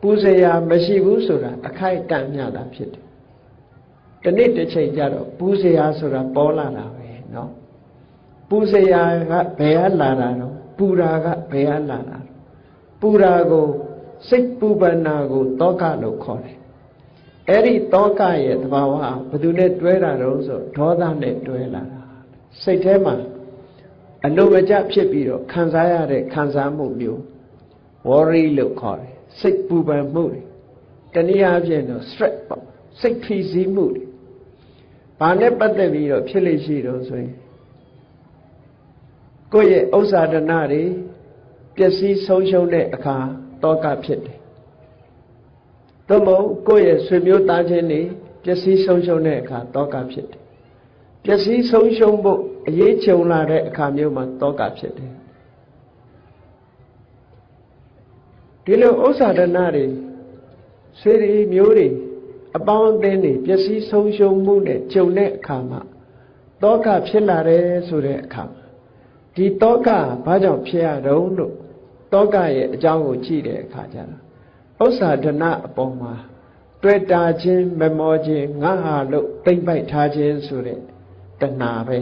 ပူစရာမရှိဘူးဆိုတာအခိုက်အတန့်မြတာဖြစ်တယ် တနေ့တစ်ချိန်ကျတော့ပူစရာဆိုတာပေါ်လာတာပဲเนาะပူစရာကဘယ်ကလာတာတော့ပူရာကဘယ်ကလာတာပူရာကိုစိတ်ပူပန္နာကိုတောကလို့ခေါ်တယ်အဲ့ဒီတောကရဲ့သဘာဝဘယ်သူနဲ့တွဲတာတော့ဆိုဒေါသနဲ့တွဲလာတာစိတ်ထဲမှာအလိုမကျဖြစ်ပြီးတော့ခံစားရတဲ့ခံစားမှုမျိုး worry လို့ခေါ်တယ်စိတ်ပူပန်မှုတွေတနည်းအားဖြင့်တော့ stress ပေါ့စိတ်ဖိစီးမှုတွေ ဘာနဲ့ပတ်သက်ပြီးတော့ဖြစ်လိမ့်ရှိတော့ဆိုရင်ကိုယ့်ရဲ့ဥစ္စာဒနာတွေပျက်စီးဆုံးရှုံးတဲ့အခါတောကဖြစ်တယ်။သို့မဟုတ်ကိုယ့်ရဲ့ဆွေမျိုးသားချင်းတွေပျက်စီးဆုံးရှုံးတဲ့အခါတောကဖြစ်တယ်။ပျက်စီးဆုံးရှုံးဖို့အရေးကြုံလာတဲ့အခါမျိုးမှာတောကဖြစ်တယ်။ဒီလိုဥစ္စာဒနာတွေဆွေတွေမျိုးတွေ အပေါင်းအသင်းတွေပျက်စီးဆုံးရှုံးမှုနဲ့ကြုံတဲ့အခါမှာတောကဖြစ်လာတယ်ဆိုတဲ့အခါမှာဒီတောကဘာကြောင့်ဖြစ်ရတော့လို့တောကရဲ့အကြောင်းကိုကြည့်တဲ့အခါကျတော့ဥစ္စာဒနာအပေါ်မှာတွေ့တာချင်းမမောခြင်းငါဟာလို့တိမ့်ပိုက်ထားခြင်းဆိုတဲ့တဏှာပဲ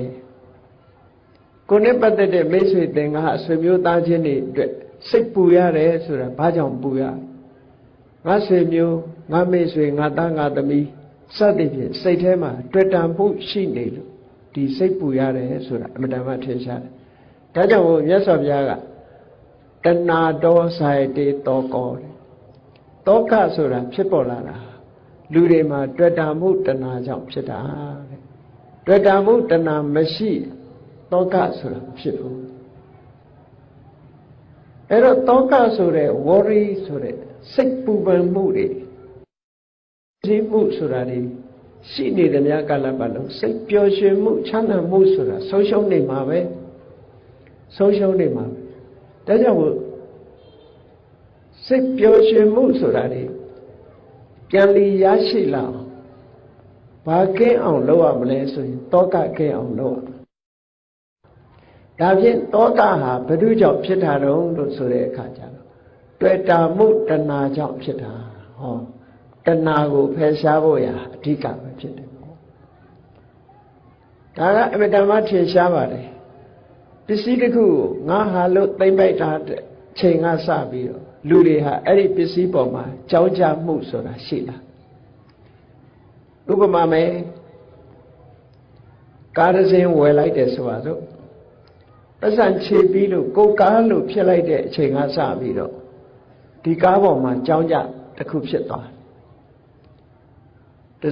ကိုယ်နဲ့ပတ်သက်တဲ့မိတ်ဆွေသင်္ကားအဆွေမျိုးသားချင်းတွေအတွက်စိတ်ပူရတယ်ဆိုတာဘာကြောင့်ပူရငါဆွေမျိုး ငါမိတ်ဆွေငါသားငါသမီးစသဖြင့်စိတ်ထဲမှာတွေ့တာမှုရှိနေလို့ဒီစိတ်ပူရတယ်ဆိုတာအမှန်တမ်းထင်ရှားတယ်ဒါကြောင့်မို့မြတ်စွာဘုရားကတဏှာတောဆိုင်တေတောကောတဲ့တောကဆိုတာဖြစ်ပေါ်လာတာလူတွေမှာတွေ့တာမှုတဏှာကြောင့်ဖြစ်တာတဲ့တွေ့တာမှုတဏှာမရှိတောကဆိုတာမဖြစ်ဘူးအဲ့တော့တောကဆိုတဲ့ worry ဆိုတဲ့စိတ်ပူပန်မှုတွေ ဒီမှုဆိုတာတွေရှိနေတဲ့များကာလပတ်လုံးစိတ်ပျော်ရွှင်မှုချမ်းသာမှုဆိုတာဆုံးရှုံးနေမှာပဲဆုံးရှုံးနေမှာပဲဒါကြောင့်စိတ်ပျော်ရွှင်မှုဆိုတာတွေပြန်လီရရှိလာအောင်ဘာကင်းအောင်လုပ်ရမလဲဆိုရင်တောကကင်းအောင်လုပ်ရဒါဖြင့်တောကဟာဘယ်သူကြောင့်ဖြစ်တာတုံးလို့ဆိုတဲ့အခါကျတော့တွေ့တာမှုတဏှာကြောင့်ဖြစ်တာဟော တဏှာကိုဖယ်ရှားဖို့ရာအဓိကပဲဖြစ်တယ်ပေါ့ဒါကအမြဲတမ်းထင်ရှားပါတယ်ပစ္စည်းတစ်ခုကိုငါဟာလို့သိမ့်ပိုက်တာချိန်ကစပြီးတော့လူတွေဟာအဲ့ဒီပစ္စည်းပေါ်မှာကြောင်းကြမှုဆိုတာရှိလာဥပမာမယ်ကားတစ်စင်းဝယ်လိုက်တယ်ဆိုပါစို့ပတ်စံခြေပြီးလို့ကိုကားလို့ဖြစ်လိုက်တဲ့အချိန်ကစပြီးတော့ဒီကားပေါ်မှာကြောင်းကြတစ်ခုဖြစ်သွားတ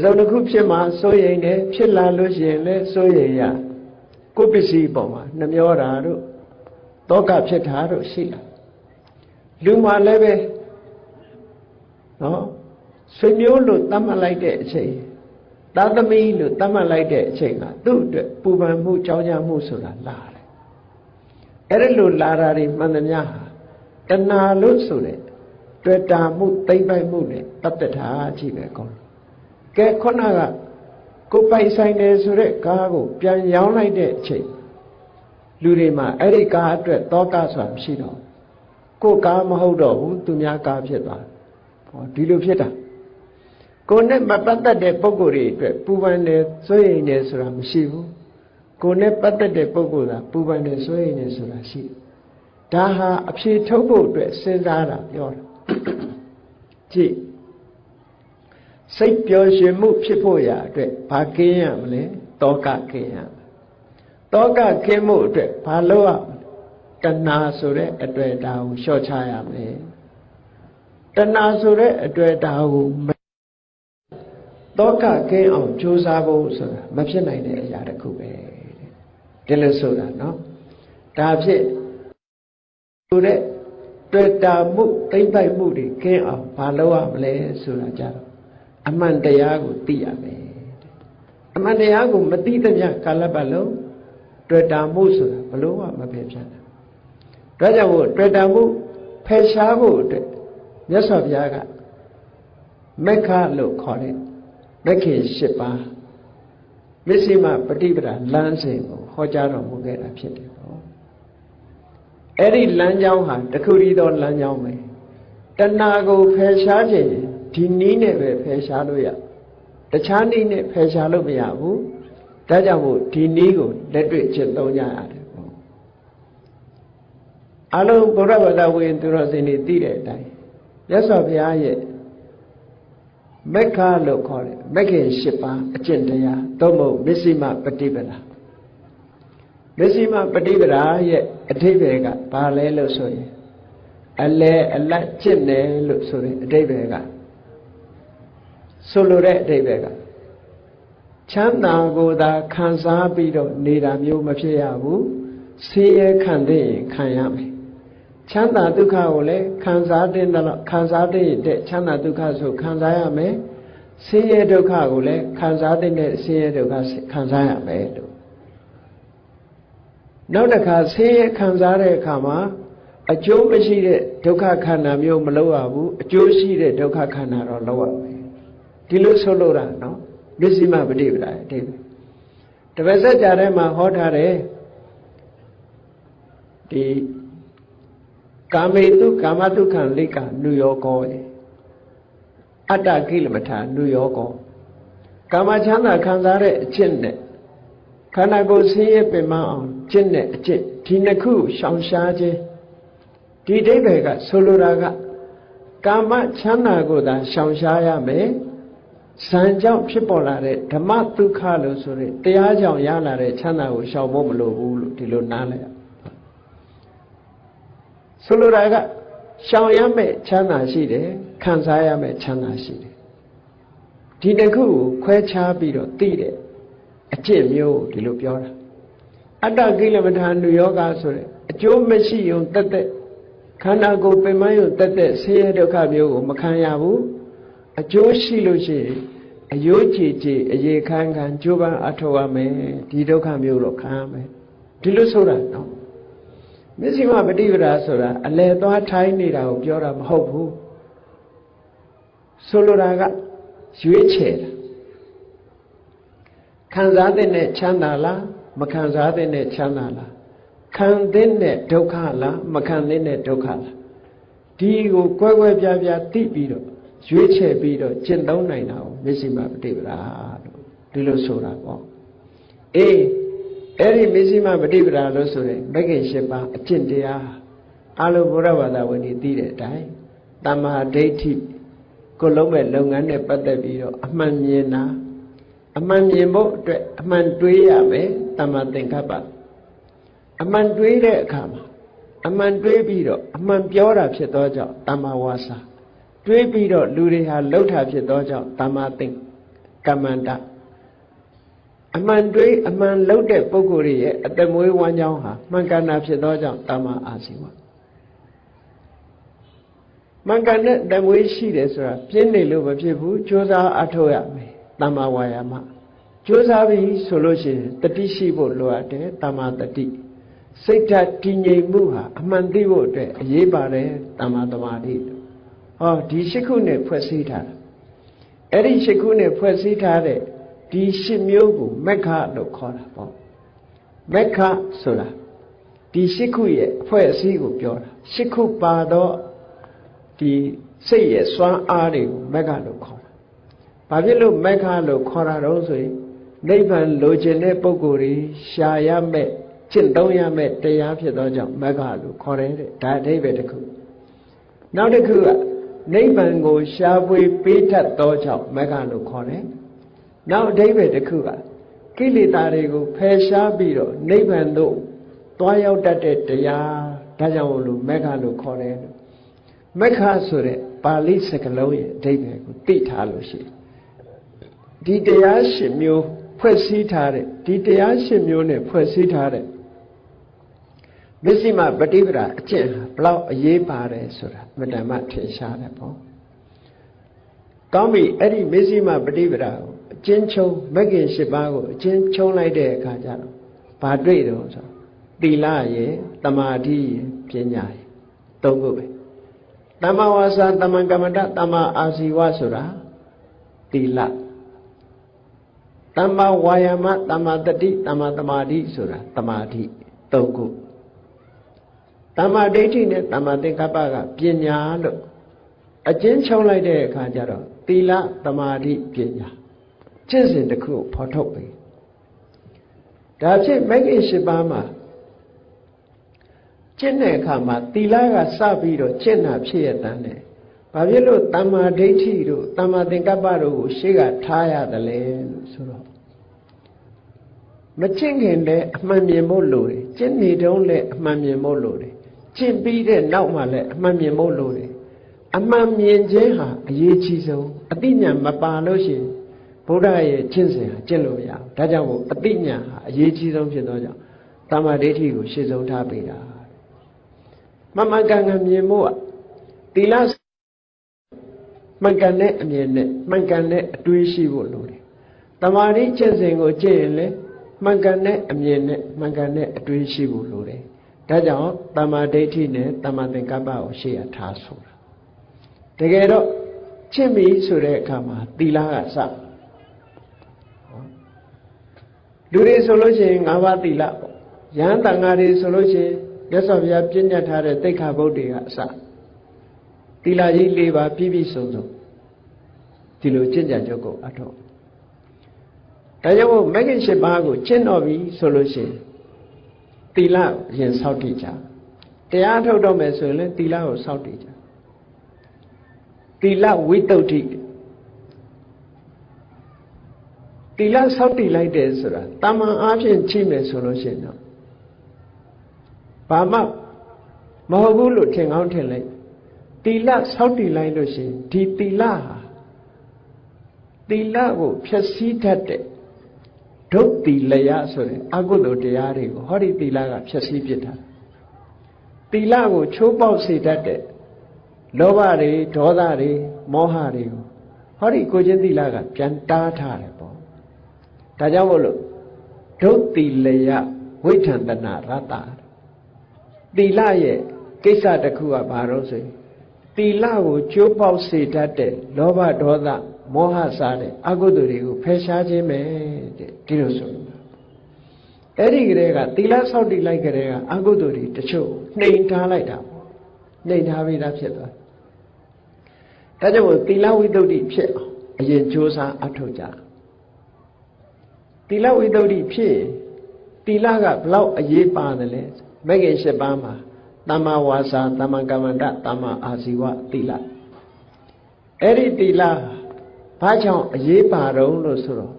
စုံတစ်ခုဖြစ်မှစိုးရိမ်တယ်ဖြစ်လာလို့ရှိရင်လည်းစိုးရိမ်ရကိုပစ္စည်းပေါ်မှာနှမျောတာတို့တောကဖြစ်တာတို့ရှိလာလူမှလည်းပဲနော်ဆွေမျိုးလို့တတ်မှတ်လိုက်တဲ့အချိန်သာသမီလို့တတ်မှတ်လိုက်တဲ့အချိန်ကသူ့အတွက်ပူပန်မှုကြောင်းကြမှုဆိုတာလာတယ်အဲ့ဒါလို့လာတာတွေမှန်သမျှဟာတဏှာလို့ဆိုတဲ့တွေ့တာမှုသိမ့်ပိုက်မှုနဲ့ပတ်သက်တာကြီးပဲကောင်း ကဲခုနကကိုပိုင်ဆိုင်တယ်ဆိုတဲ့ကားကိုပြန်ရောင်းလိုက်တဲ့အချိန်လူတွေမှာအဲ့ဒီကားအတွက်တောကဆိုတာမရှိတော့ကိုကားမဟုတ်တော့ဘူးသူများကားဖြစ်သွားဟောဒီလိုဖြစ်တာကိုနဲ့မပတ်သက်တဲ့ပုံကိုယ်တွေအတွက်ပူပန်တယ်စိုးရိမ်တယ်ဆိုတာမရှိဘူးကိုနဲ့ပတ်သက်တဲ့ပုံကိုယ်သာပူပန်တယ်စိုးရိမ်တယ်ဆိုတာရှိဒါဟာအဖြေထုတ်ဖို့အတွက်စဉ်းစားတာပြောတာကြည့် စိတ်ပျော်ရွှင်မှုဖြစ်ဖို့ရာအတွက်ဘာကင်းရမလဲတောကကင်းရတောကကင်းမှုအတွက်ဘာလုပ်ရမလဲတဏှာဆိုတဲ့အတွေ့အတာကိုလျှော့ချရမယ်တဏှာဆိုတဲ့အတွေ့အတာကိုတောကကင်းအောင်ကြိုးစားဖို့ဆိုတာမဖြစ်နိုင်တဲ့အရာတစ်ခုပဲဒီလိုဆိုတာနော်ဒါဖြစ်ဆိုတဲ့တွေ့တာမှုသိမ့်ပိုက်မှုတွေကင်းအောင်ဘာလုပ်ရမလဲဆိုတာကြတော့ အမှန်တရားကိုသိရမယ်အမှန်တရားကိုမသိတဲ့ညကာလပတ်လုံးတွေ့တာမှုဆိုတာဘလို့မှမဖယ်ဖြတ်နိုင်ဒါကြောင့်မို့တွေ့တာမှုဖယ်ရှားဖို့အတွက်မြတ်စွာဘုရားကမက္ခလို့ခေါ်တဲ့မက္ခေ၈ပါးမစ္စည်းမပฏิပဒါလမ်းစဉ်ကိုဟောကြားတော်မူခဲ့တာဖြစ်တယ်ပေါ့အဲ့ဒီလမ်းကြောင်းဟာတခုတည်းသောလမ်းကြောင်းပဲတဏှာကိုဖယ်ရှားခြင်း ဒီနည်းနဲ့ပဲဖယ်ရှားလို့ရတခြားနည်းနဲ့ဖယ်ရှားလို့မရဘူးဒါကြောင့်မို့ဒီနည်းကိုလက်တွေ့ကျင့်သုံးကြရတယ်ပေါ့အလုံးဘုရားဘာသာဝင်သူတော်စင်တွေသိတဲ့အတိုင်းမြတ်စွာဘုရားရဲ့မက္ခလို့ခေါ်တယ်မက္ခေ၈ပါးအကျင့်တရားသို့မဟုတ်မစ္စည်းမပฏิပဒါမစ္စည်းမပฏิပဒါရဲ့အထိပ္ပယ်ကဘာလဲလို့ဆိုရင်အလဲအလတ်ကျင့်တယ်လို့ဆိုတဲ့အထိပ္ပယ်က ဆိုလိုတဲ့အဓိပ္ပာယ်ကချမ်းသာကိုသာခံစားပြီးတော့နေတာမျိုးမဖြစ်ရဘူးဆင်းရဲခံသိရင်ခံရမယ်ချမ်းသာဒုက္ခကိုလည်းခံစားတဲ့တော့ခံစားတဲ့တဲ့ချမ်းသာဒုက္ခဆိုခံစားရမယ်ဆင်းရဲဒုက္ခကိုလည်းခံစားတဲ့ဆင်းရဲဒုက္ခခံစားရမယ်လို့နောက်တစ်ခါဆင်းရဲခံစားတဲ့အခါမှာအကျိုးမရှိတဲ့ဒုက္ခခန္ဓာမျိုးမလောက်ရဘူးအကျိုးရှိတဲ့ဒုက္ခခန္ဓာတော့လောက်ရမယ် ဒီလိုဆိုလို့တာနော်မစ္စည်းမပฏิပဒါအတိပဲတပည့်ဆက်ကြထဲမှာဟောထားတယ်ဒီကာမေတုကာမတုခံလိကနုယောကောအတ္တကိလမထာနုယောကောကာမချမ်းသာခံစားတဲ့အကျင့်နဲ့ခန္ဓာကိုယ်ဆင်းရဲပင်မအောင်ကျင့်တဲ့အကျင့်ဒီနှစ်ခုရှောင်ရှားခြင်းဒီအိဗေကဆိုလိုတာကကာမချမ်းသာကိုသာရှောင်ရှားရမယ် ဇံကြောင့်ဖြစ်ပေါ်လာတဲ့ဓမ္မဒုက္ခလို့ဆိုတဲ့တရားကြောင့်ရလာတဲ့ချမ်းသာကိုရှောင်ဖို့မလိုဘူးလို့ဒီလိုနားလည်ရဆိုလိုတာကရှောင်ရမယ့်ချမ်းသာရှိတယ်ခံစားရမယ့်ချမ်းသာရှိတယ်ဒီတစ်ခုကိုခွဲခြားပြီးတော့သိတဲ့အကျင့်မျိုးဒီလိုပြောတာအတ္တကိလမထာနုယောဂဆိုတဲ့အကျိုးမရှိုံတက်တက်ခန္ဓာကိုယ်ပင်မယုံတက်တက်ဆင်းရဲဒုက္ခမျိုးကိုမခံရဘူး အကျိုးရှိလို့ရှိရင်အယိုးကြည်ကြည်အရေခမ်းခမ်းကြိုးပမ်းအထောက်ရမယ်ဒီဒုက္ခမျိုးတော့ခံရမယ်ဒီလိုဆိုတာနော်မစ္စည်းမပฏิပဒါဆိုတာအလဲသွားထိုင်းနေတာကိုပြောတာမဟုတ်ဘူးဆိုလိုတာကရွေးချယ်တာခံစားတဲ့နဲ့ချမ်းသာလားမခံစားတဲ့နဲ့ချမ်းသာလားခံတဲ့နဲ့ဒုက္ခလားမခံတဲ့နဲ့ဒုက္ခလားဒီကိုကွဲကွဲပြားပြားသိပြီးတော့ ရွေးချယ်ပြီးတော့ကျင့်သုံးနိုင်တာကိုမစ္စည်းမပฏิပဒါလို့ဒီလိုဆိုတာပေါ့အေးအဲ့ဒီမစ္စည်းမပฏิပဒါလို့ဆိုရင်မဂ္ဂင်၈ပါးအကျင့်တရားအလိုဘုရားဘာသာဝင်တွေသိတဲ့အတိုင်းတမ္မာဒိဋ္ဌိကိုလုံးမဲ့လုပ်ငန်းနဲ့ပတ်သက်ပြီးတော့အမှန်မြင်တာအမှန်မြင်ဖို့အတွက်အမှန်တွေးရမယ်တမ္မာသင်္ကပ္ပအမှန်တွေးတဲ့အခါမှာအမှန်တွေးပြီးတော့အမှန်ပြောတာဖြစ်သောကြောင့်တမ္မာဝါစာ တွေးပြီးတော့လူတွေဟာလှုပ်တာဖြစ်သောကြောင့်တမ္မာသင်္ကမ္မန္တအမှန်တွေးအမှန်လှုပ်တဲ့ပုဂ္ဂိုလ်ရဲ့အတမွေးဝမ်းကြောင်းဟာမှန်ကန်တာဖြစ်သောကြောင့်တမ္မာအာဇီဝမှန်ကန်တဲ့တမွေးရှိတယ်ဆိုတာပြင်းနေလို့မဖြစ်ဘူးကြိုးစားအထောက်ရမယ်တမ္မာဝါယာမကြိုးစားပြီဆိုလို့ရှိရင်တတိရှိဖို့လိုအပ်တယ်တမ္မာတတိစိတ်ဓာတ်တည်ငြိမ်မှုဟာအမှန်သိဖို့အတွက်အရေးပါတယ်တမ္မာသမာဓိ ဟောဒီရှစ်ခုနဲ့ဖွဲ့စည်းထားတာအဲ့ဒီရှစ်ခုနဲ့ဖွဲ့စည်းထားတဲ့ဒီရှစ်မျိုးကိုမက္ခလို့ခေါ်တာပေါ့မက္ခဆိုတာဒီရှစ်ခုရဲ့အဖွဲ့အစည်းကိုပြောတာရှစ်ခုပါတော့ဒီစိတ်ရဲ့စွမ်းအားတွေကိုမက္ခလို့ခေါ်တာဘာဖြစ်လို့မက္ခလို့ခေါ်တာတော့ဆိုရင်နိဗ္ဗာန်လိုချင်တဲ့ပုဂ္ဂိုလ်တွေရှာရမဲ့ကျင့်သုံးရမဲ့တရားဖြစ်သောကြောင့်မက္ခလို့ခေါ်တယ်တဲ့ဒါအဓိပ္ပာယ်တစ်ခုနောက်တစ်ခုက နိဗ္ဗာန်ကိုရှားပွေပေးတတ်သောကြောင့်မက္ခလို့ခေါ်တယ်နောက်အဓိပ္ပာယ်တစ်ခုကကိလေသာတွေကိုဖယ်ရှားပြီးတော့နိဗ္ဗာန်သို့သွားရောက်တတ်တဲ့တရားဒါကြောင့်လို့မက္ခလို့ခေါ်တယ်လို့မက္ခဆိုတဲ့ပါဠိစကားလုံးရဲ့အဓိပ္ပာယ်ကိုသိထားလို့ရှိရင်ဒီတရားရှင်မျိုးဖွဲ့စည်းထားတဲ့ဒီတရားရှင်မျိုးနဲ့ဖွဲ့စည်းထားတဲ့မစ္စည်းမပฏิပဒါအကျင့်ဟာ ဘလောက်အရေးပါတယ်ဆိုတာမတ္တမထင်ရှားတယ်ပေါ့ကောင်းပြီအဲ့ဒီမစ္စည်းမပฏิပဒါကိုအကျဉ်းချုပ်မဂ္ဂင်၈ပါးကိုအကျဉ်းချုပ်လိုက်တဲ့အခါကျတော့ဘာတွေ့တော့ဆိုသီလရယ်တမာတိရယ်ပညာရယ်သုံးခုပဲတမ္မာဝါစာတမ္မာကမ္မတတမ္မာအာဇီဝဆိုတာသီလတမ္မာဝါယာမတမ္မာတတိတမ္မာသမာဓိဆိုတာသမာဓိသုံးခု တမ္မာဒိဋ္ဌိနဲ့တမ္မာသင်္ကပ္ပကပညာလို့အကျဉ်းချုပ်လိုက်တဲ့အခါကျတော့သီလသမာဓိပညာကျင့်စဉ်တစ်ခုဖော်ထုတ်ပြီဒါဖြစ်မဂ္ဂင်၈ပါးမှာကျင့်တဲ့အခါမှာသီလကစပြီးတော့ကျင့်တာဖြစ်ရတဲ့နဲ့ဘာဖြစ်လို့တမ္မာဒိဋ္ဌိတို့တမ္မာသင်္ကပ္ပတို့ကိုရှေ့ကထားရတယ်လဲလို့ဆိုတော့မကျင့်ခင်လည်းအမှန်မြင်ဖို့လိုတယ်ကျင့်နေတုန်းလည်းအမှန်မြင်ဖို့လိုတယ် ကျင့်ပြီးတဲ့နောက်မှလည်းအမှန်မြင်ဖို့လိုတယ်အမှန်မြင်ခြင်းဟာအရေးကြီးဆုံးအတိညာမပါလို့ရှိရင်ဗုဒ္ဓရဲ့ကျင့်စဉ်ဟာကျင့်လို့မရဘူးဒါကြောင့်မို့အတိညာဟာအရေးကြီးဆုံးဖြစ်သောကြောင့်တမ္မာဒိဋ္ဌိကိုရှေ့ဆုံးထားပေးတာမမှန်ကန်ကန်မြင်ဖို့ကသီလမှန်ကန်တဲ့အမြင်နဲ့မှန်ကန်တဲ့အတွေးရှိဖို့လိုတယ်တမာတိကျင့်စဉ်ကိုကျင့်ရင်လည်းမှန်ကန်တဲ့အမြင်နဲ့မှန်ကန်တဲ့အတွေးရှိဖို့လိုတယ် ဒါကြောင့်တမာဒိဋ္ဌိနဲ့တမာသင်္ကပ္ပကိုရှေ့ရထားဆိုတာတကယ်တော့ချစ်ပြီဆိုတဲ့အခါမှာသီလကစလူတွေဆိုလို့ရှိရင်၅ပါးသီလပေါ့ယဟန်တန်ဃာတွေဆိုလို့ရှိရင်မြတ်စွာဘုရားပြည့်ညတ်ထားတဲ့တိခါဘုတ်တွေကအစသီလကြီး၄ပါးပြည့်ပြည့်စုံစုံဒီလိုကျင့်ကြံကြုတ်ကိုအထောက်ဒါကြောင့်မို့မဂ္ဂင်၈ပါးကိုကျင့်တော်ပြီဆိုလို့ရှိရင် သီလရင်စောင့်တည်ကြတရားထုတ်တော့မယ်ဆိုရင်လည်းသီလကိုစောင့်တည်ကြသီလဝိတ္တုဋ္ဌိသီလစောင့်တည်လိုက်တယ်ဆိုတာတာမန်အားဖြင့်ချိမယ်ဆိုလို့ရှိရင်တော့ဘာမှမဟုတ်ဘူးလို့ထင်ကောင်းထင်လိုက်သီလစောင့်တည်လိုက်လို့ရှိရင်ဒီသီလဟာသီလကိုဖျက်ဆီးတတ်တဲ့ ဒုတ်တိလယဆိုတဲ့အကုသိုလ်တရားတွေကိုဟောဒီသီလကဖျက်ဆီးပစ်တာသီလကိုချိုးပေါက်စေတတ်တဲ့လောဘတွေဒေါသတွေမောဟတွေကိုဟောဒီကိုချင်းသီလကပြန်တားထားတယ်ပေါ့ဒါကြောင့်မို့လို့ဒုတ်တိလယဝိဋ္ဌန္တနာရတ္တသီလရဲ့ကိစ္စတစ်ခုကဘာလို့ဆိုရင်သီလကိုကျိုးပေါက်စေတတ်တဲ့လောဘဒေါသ မောဟစားတဲ့အကုသိုလ်တွေကိုဖယ်ရှားခြင်းပဲတဲ့ဒီလိုဆိုအဲ့ဒီကလေးကသီလဆောက်တည်လိုက်ကြတဲ့ကအကုသိုလ်တွေတချို့နှိမ်ထားလိုက်တာပေါ့နှိမ်ထားပြီးသားဖြစ်သွားဒါကြောင့်သီလဝိတ္တုဖြစ်အောင်အရင်ကြိုးစားအထောက်ကြသီလဝိတ္တုဖြစ်သီလကဘလောက်အရေးပါတယ်လဲမဂ္ဂင်၈ပါးမှာတမ္မာဝါစာတမ္မာကမ္မန္တတမ္မာအာဇီဝသီလအဲ့ဒီသီလ ဘာကြောင့်အရေးပါတော့လို့ဆိုတော့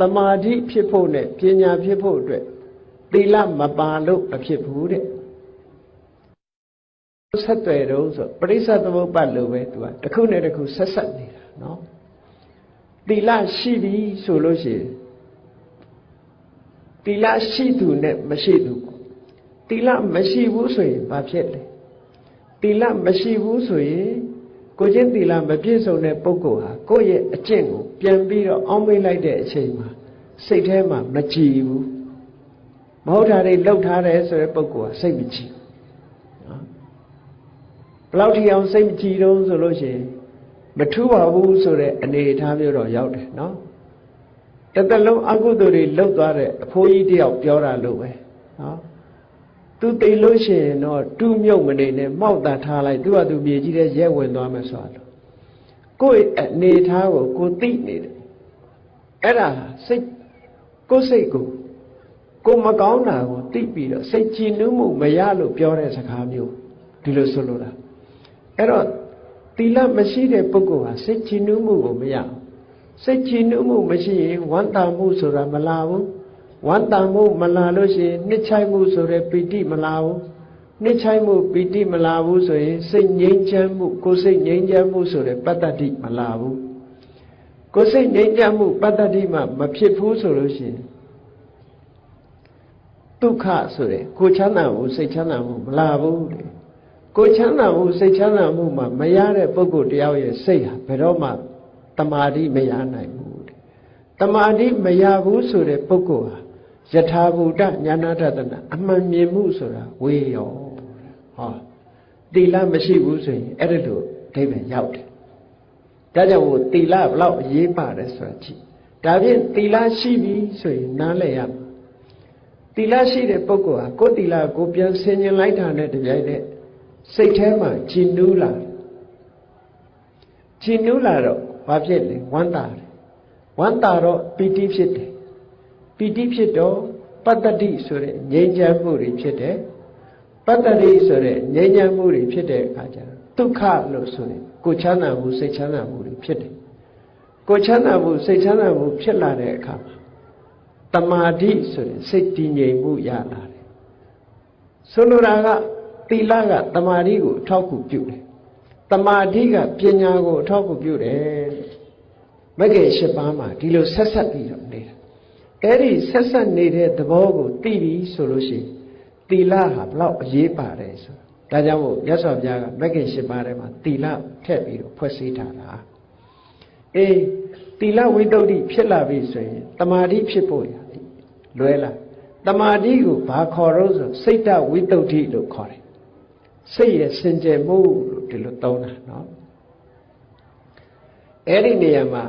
တမာတိဖြစ်ဖို့နဲ့ပညာဖြစ်ဖို့အတွက်သီလမပါလို့မဖြစ်ဘူးတဲ့ဆက်သွယ်တော့ဆိုပရိစ္ဆသမုပ္ပါလို့ပဲသူကတစ်ခုနဲ့တစ်ခုဆက်ဆက်နေတာနော်သီလရှိပြီဆိုလို့ရှိရင်သီလရှိသူနဲ့မရှိသူသီလမရှိဘူးဆိုရင်ဘာဖြစ်လဲသီလမရှိဘူးဆိုရင် ကိုချင်းသီလမပြည့်စုံတဲ့ပုဂ္ဂိုလ်ဟာကိုယ့်ရဲ့အကျင့်ကိုပြန်ပြီးတော့အောင်းမေးလိုက်တဲ့အချိန်မှာစိတ်ထဲမှာမကြည်ဘူးမဟုတ်တာတွေလှုပ်ထားတယ်ဆိုတဲ့ပုဂ္ဂိုလ်ကစိတ်မကြည်နော်ဘလောက်ထီအောင်စိတ်မကြည်တော့ဆိုလို့ရှိရင်မထူးပါဘူးဆိုတဲ့အနေအထားမျိုးတော့ရောက်တယ်နော်တသက်လုံးအကုသိုလ်တွေလှုပ်သွားတဲ့အဖိုးကြီးတယောက်ပြောတာလို့ပဲနော် သူသိလို့ရှိရင်တော့တူးမြုပ်မနေနဲ့မှောက်တာထားလိုက်သူကသူမြေကြီးတဲ့ရဲဝင်သွားမယ်ဆိုတော့ကိုယ့်အနေထားကိုကိုသိနေတယ်အဲ့ဒါစိတ်ကိုယ်စိတ်ကိုကိုမကောင်းတာကိုသိပြီးတော့စိတ်ကြည်နူးမှုမရလို့ပြောတဲ့စကားမျိုးဒီလိုဆိုလိုတာအဲ့တော့သီလမရှိတဲ့ပုဂ္ဂိုလ်ဟာစိတ်ကြည်နူးမှုကိုမရစိတ်ကြည်နူးမှုမရှိရင်ဝမ်းသာမှုဆိုတာမလာဘူး ဝမ်းတန်မှုမလာလို့ရှိရင်နှစ်ချိုက်မှုဆိုတဲ့ပီတိမလာဘူးနှစ်ချိုက်မှုပီတိမလာဘူးဆိုရင်စိတ်ငြိမ်းချမ်းမှုကိုယ်စိတ်ငြိမ်းချမ်းမှုဆိုတဲ့ပတ္တတိမလာဘူးကိုယ်စိတ်ငြိမ်းချမ်းမှုပတ္တတိမှမဖြစ်ဘူးဆိုလို့ရှိရင်ဒုက္ခဆိုတဲ့ကိုချမ်းသာမှုစိတ်ချမ်းသာမှုမလာဘူးလေကိုချမ်းသာမှုစိတ်ချမ်းသာမှုမှမရတဲ့ပုဂ္ဂိုလ်တယောက်ရဲ့စိတ်ဟာဘယ်တော့မှတမာတိမရနိုင်ဘူးတမာတိမရဘူးဆိုတဲ့ပုဂ္ဂိုလ်ဟာ ယထာဘူတညာနာတတနာအမှန်မြင်မှုဆိုတာဝေရောဟောတိလမရှိဘူးဆိုရင်အဲ့ဒါလိုအဓိပ္ပာယ်ရောက်တယ်ဒါကြောင့်ဟိုတိလဘလောက်အရေးပါတယ်ဆိုတာကြည့်ဒါဖြင့်တိလရှိပြီဆိုရင်နားလည်ရမှာတိလရှိတဲ့ပုဂ္ဂိုလ်ဟာကိုယ်တိလကိုပြန်ဆင်ញင်လိုက်တာနဲ့တပြိုင်တည်းစိတ်ထဲမှာကြည်နူးလာကြည်နူးလာတော့ဘာဖြစ်လဲဝမ်းသာတယ်ဝမ်းသာတော့ပီတိဖြစ်တယ် ပီတိဖြစ်တော့ပတ္တတိဆိုတဲ့ငြိမ်းချမ်းမှုတွေဖြစ်တယ်ပတ္တတိဆိုတဲ့ငြိမ်းချမ်းမှုတွေဖြစ်တဲ့အခါကျတော့ဒုက္ခလို့ဆိုရင်ကိုချမ်းသာမှုစိတ်ချမ်းသာမှုတွေဖြစ်တယ်ကိုချမ်းသာမှုစိတ်ချမ်းသာမှုဖြစ်လာတဲ့အခါမှာတမာတိဆိုရင်စိတ်တည်ငြိမ်မှုရလာတယ်ဆိုလိုတာကသီလကတမာတိကိုအထောက်အကူပြုတယ်တမာတိကပညာကိုအထောက်အကူပြုတယ်မဂ္ဂင်၈ပါးမှာဒီလိုဆက်ဆက်ပြီးတော့နေတာ အဲ့ဒီဆက်ဆက်နေတဲ့သဘောကိုသိပြီဆိုလို့ရှိရင်သီလဟာဘလောက်အရေးပါတယ်ဆိုဒါကြောင့်မို့ရသော်ဘုရားကမဂ္ဂင်၈ပါးထဲမှာသီလထည့်ပြီးတော့ဖွဲ့စည်းထားတာအေးသီလဝိတ္တုဖြစ်လာပြီဆိုရင်တမာတိဖြစ်ဖို့ရလွဲလာတမာတိကိုဘာခေါ်တော့ဆိုစိတ်တဝိတ္တုလို့ခေါ်တယ်စိတ်ရဲ့စင်ကြယ်မှုလို့ဒီလိုသုံးတာနော်အဲ့ဒီနေရာမှာ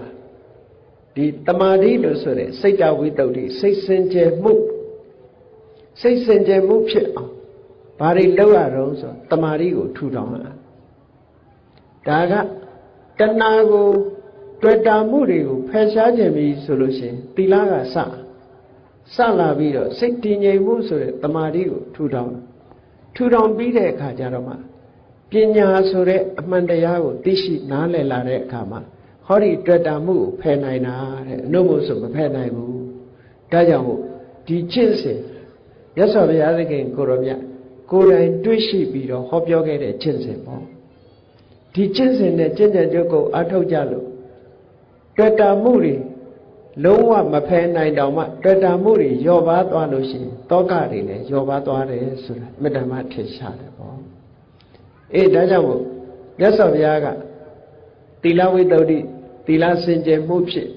ဒီတမာတိလို့ဆိုတဲ့စိတ်တဝိတ္တုစိတ်စင်ကြယ်မှုစိတ်စင်ကြယ်မှုဖြစ်အောင်ဘာတွေလုပ်ရတော့ဆိုတမာတိကိုထူထောင်ရဒါကတဏှာကိုတွေ့တာမှုတွေကိုဖယ်ရှားခြင်းပြီဆိုလို့ရှိရင်သီလကစစလာပြီးတော့စိတ်တည်ငြိမ်မှုဆိုတဲ့တမာတိကိုထူထောင်ထူထောင်ပြီးတဲ့အခါကျတော့မှပညာဆိုတဲ့အမှန်တရားကိုသိရှိနားလည်လာတဲ့အခါမှာ ဟောဒီတွေ့တာမှုကိုဖယ်နိုင်တာတဲ့အနုမို့ဆိုမဖယ်နိုင်ဘူးဒါကြောင့်မို့ဒီကျင့်စဉ်ရသော်ဘုရားသခင်ကိုရောမြတ်ကိုယ်တိုင်တွေ့ရှိပြီးတော့ဟောပြောခဲ့တဲ့ကျင့်စဉ်ပေါ့ဒီကျင့်စဉ်နဲ့ကျင့်ကြံကြုတ်ကိုအထောက်ကြလို့တွေ့တာမှုတွေလုံးဝမဖယ်နိုင်တော့မှတွေ့တာမှုတွေလျော့ပါသွားလို့ရှိရင်တောကတွေလည်းလျော့ပါသွားတယ်ဆိုတာမေတ္တာမထင်ရှားတယ်ပေါ့အေးဒါကြောင့်မို့မြတ်စွာဘုရားကသီလဝိတ္တု သီလစင်ကြယ်မှုဖြစ်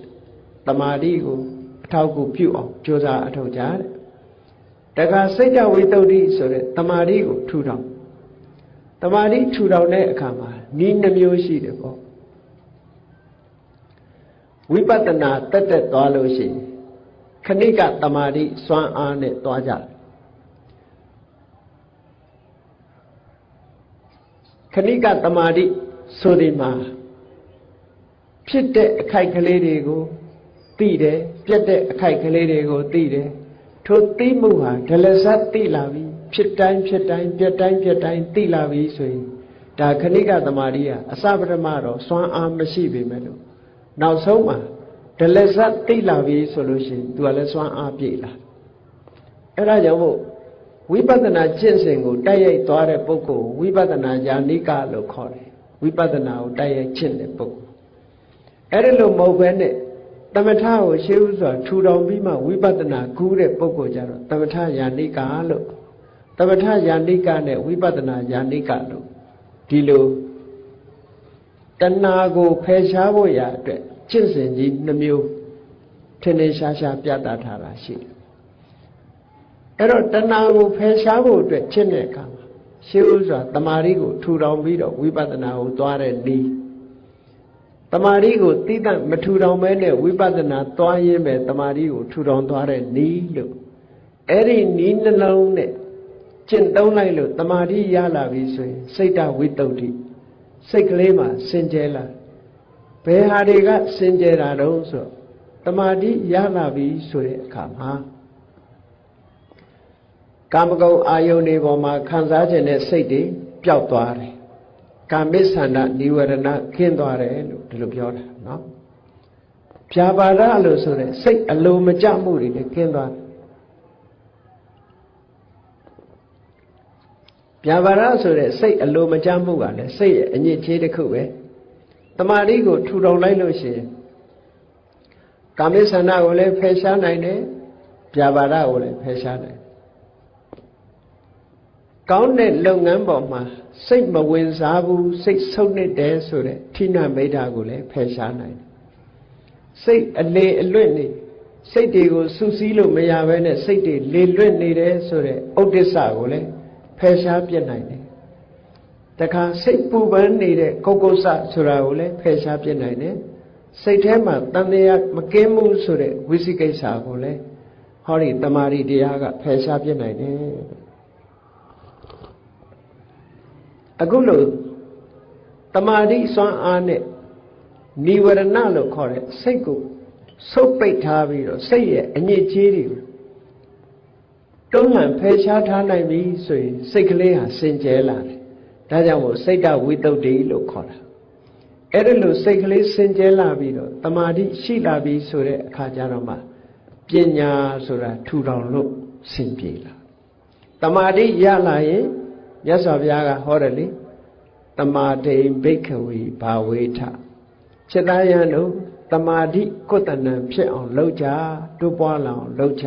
တမာတိကိုအထောက်အကူပြုအောင်ကြိုးစားအထောက်ကြတဲ့တခါစိတ်တဝိတ္တုဆိုတဲ့တမာတိကိုထူထောင်တမာတိထူထောင်တဲ့အခါမှာဤနှမျိုးရှိတယ်ပေါ့ဝိပဿနာတက်တက်သွားလို့ရှိရင်ခဏိကတမာတိစွမ်းအားနဲ့သွားကြတယ်ခဏိကတမာတိဆိုဒီမှာ ဖြစ်တဲ့အခိုက်ကလေးတွေကိုသိတယ်ပြက်တဲ့အခိုက်ကလေးတွေကိုသိတယ်ထိုသိမှုဟာဒလဇတ်သိလာပြီဖြစ်တိုင်းဖြစ်တိုင်းပြက်တိုင်းပြက်တိုင်းသိလာပြီဆိုရင်ဒါခဏိကတမာတိဟာအစပထမတော့စွမ်းအားမရှိပေမဲ့လို့နောက်ဆုံးမှာဒလဇတ်သိလာပြီဆိုလို့ရှိရင် तू ကလည်းစွမ်းအားပြည့်လာအဲ့ဒါကြောင့်မို့ဝိပဿနာကျင့်စဉ်ကိုတိုက်ရိုက်သွားတဲ့ပုဂ္ဂိုလ်ဝိပဿနာယာနိကလို့ခေါ်တယ်ဝိပဿနာကိုတိုက်ရိုက်ကျင့်တဲ့ပုဂ္ဂိုလ် အဲ့ဒါလို့မဟုတ်ဘဲနဲ့တမထကိုရှေးဥစွာထူထောင်ပြီးမှဝိပဿနာကူးတဲ့ပုဂ္ဂိုလ်ကြတော့တမထယာနိကလို့တမထယာနိကနဲ့ဝိပဿနာယာနိကလို့ဒီလိုတဏှာကိုဖယ်ရှားဖို့ရအတွက်ကျင့်စဉ်ကြီးနှမျိုးထင်ထင်ရှားရှားပြသထားတာရှိတယ်အဲ့တော့တဏှာကိုဖယ်ရှားဖို့အတွက်ကျင့်တဲ့အခါမှာရှေးဥစွာတမာရီကိုထူထောင်ပြီးတော့ဝိပဿနာကိုသွားတဲ့နည်း တမာရီကိုသိတတ်မထူထောင်မဲနဲ့ဝိပဿနာသွားရင်းပဲတမာရီကိုထူထောင်သွားတဲ့နီးလို့အဲ့ဒီနီးနှလုံးနဲ့ကျင့်သုံးလိုက်လို့တမာရီရလာပြီဆိုရင်စိတ်တဝိတ္တုစိတ်ကလေးမှာစင်ကြဲလာဘယ်ဟာတွေကစင်ကြဲတာတုံးဆိုတမာတိရလာပြီဆိုတဲ့အခါမှာကာမဂုဏ်အာယုန်တွေပေါ်မှာခံစားခြင်းနဲ့စိတ်တွေပျောက်သွားတယ် ကာမိသန္တនិဝရဏခင်းသွားတယ်လို့ဒီလိုပြောတာနော်ဖြာပါဒလို့ဆိုတဲ့စိတ်အလိုမကျမှုတွေလည်းခင်းသွားတယ်ပြာပါဒဆိုတဲ့စိတ်အလိုမကျမှုကလည်းစိတ်ရဲ့အညစ်အကြေးတစ်ခုပဲတမာတိကိုထူထောင်လိုက်လို့ရှိရင်ကာမိသန္တကိုလည်းဖယ်ရှားနိုင်တယ်ပြာပါဒကိုလည်းဖယ်ရှားနိုင် ကောင်းတဲ့လုပ်ငန်းပေါ်မှာစိတ်မဝင်စားဘူးစိတ်ဆုပ်နစ်တယ်ဆိုတဲ့ဌိနမိတ်တာကိုလည်းဖယ်ရှားနိုင်တယ်စိတ်အလေအလွတ်နေစိတ်တွေကိုစူးစီးလို့မရဘဲနဲ့စိတ်တွေလေလွတ်နေတယ်ဆိုတဲ့ဥဒိစ္စကိုလည်းဖယ်ရှားပြစ်နိုင်တယ်တခါစိတ်ပူပန်းနေတဲ့ကုတ်ကုတ်ဆဆိုတာကိုလည်းဖယ်ရှားပြစ်နိုင်တယ်စိတ်ထဲမှာတန်တရားမကင်းမှုဆိုတဲ့ဝိသိကိစ္စကိုလည်းဟောဒီတမာရီတရားကဖယ်ရှားပြစ်နိုင်တယ် အခုလို့တမာတိစွမ်းအားနဲ့និဝရဏလို့ခေါ်တဲ့စိတ်ကိုဆုပ်ပိတ်ထားပြီးတော့စိတ်ရဲ့အညစ်အကြေးတွေကိုတွန်းလှန်ဖယ်ရှားထားနိုင်ပြီဆိုရင်စိတ်ကလေးဟာစင်ကြဲလာတယ်ဒါကြောင့်မို့စိတ်တဝိတုဒ္ဓိလို့ခေါ်တာအဲ့ဒါလို့စိတ်ကလေးစင်ကြဲလာပြီးတော့တမာတိရှိလာပြီဆိုတဲ့အခါကျတော့မှပညာဆိုတာထူထောင်လို့စင်ပြေလာတမာတိရလာရင် မြတ်စွာဘုရားကဟောတယ်လေတမာတိဘိက္ခဝေဘာဝေထချက်သားရန်တို့တမာတိကုတ္တနံဖြစ်အောင်လုပ်ကြတိုးပွားလောင်လုပ်ကြ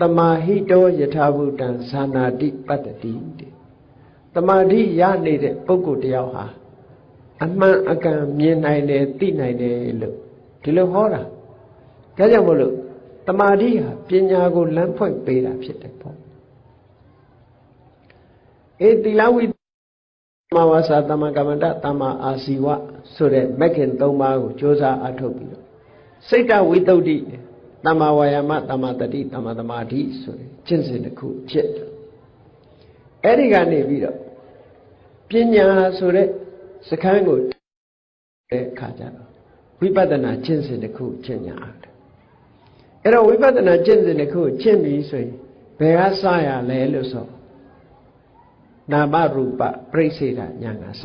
တမာဟိတောယထာဘုတံဇာနာတိပတ္တတိတဲ့တမာတိရနေတဲ့ပုဂ္ဂိုလ်တယောက်ဟာအမှန်အကန်မြင်နိုင်တယ်သိနိုင်တယ်လို့ဒီလိုဟောတာဒါကြောင့်မို့လို့တမာတိဟာပညာကိုလမ်းဖွင့်ပေးတာဖြစ်တယ်ပေါ့ အေးသီလဝိမဝါစာတမကမ္မန္တတမအာစီဝဆိုတဲ့မက္ခင်၃ပါးကိုကြိုးစားအထုတ်ပြီးတော့စိတ်တဝိတုဒ္ဓိတမဝါယာမတမတတိတမသမာဓိဆိုတဲ့ကျင့်စဉ်တစ်ခုဖြစ်တယ်အဲ့ဒီကနေပြီးတော့ပညာဆိုတဲ့စခန်းကိုတဲ့အခါကျတော့ဝိပဿနာကျင့်စဉ်တစ်ခုကျင့်ညာတယ်အဲ့တော့ဝိပဿနာကျင့်စဉ်တစ်ခုကျင့်ပြီဆိုရင်ဘယ်ကစရလဲလို့ဆို နာမရူပပြိစေတာညာငါစ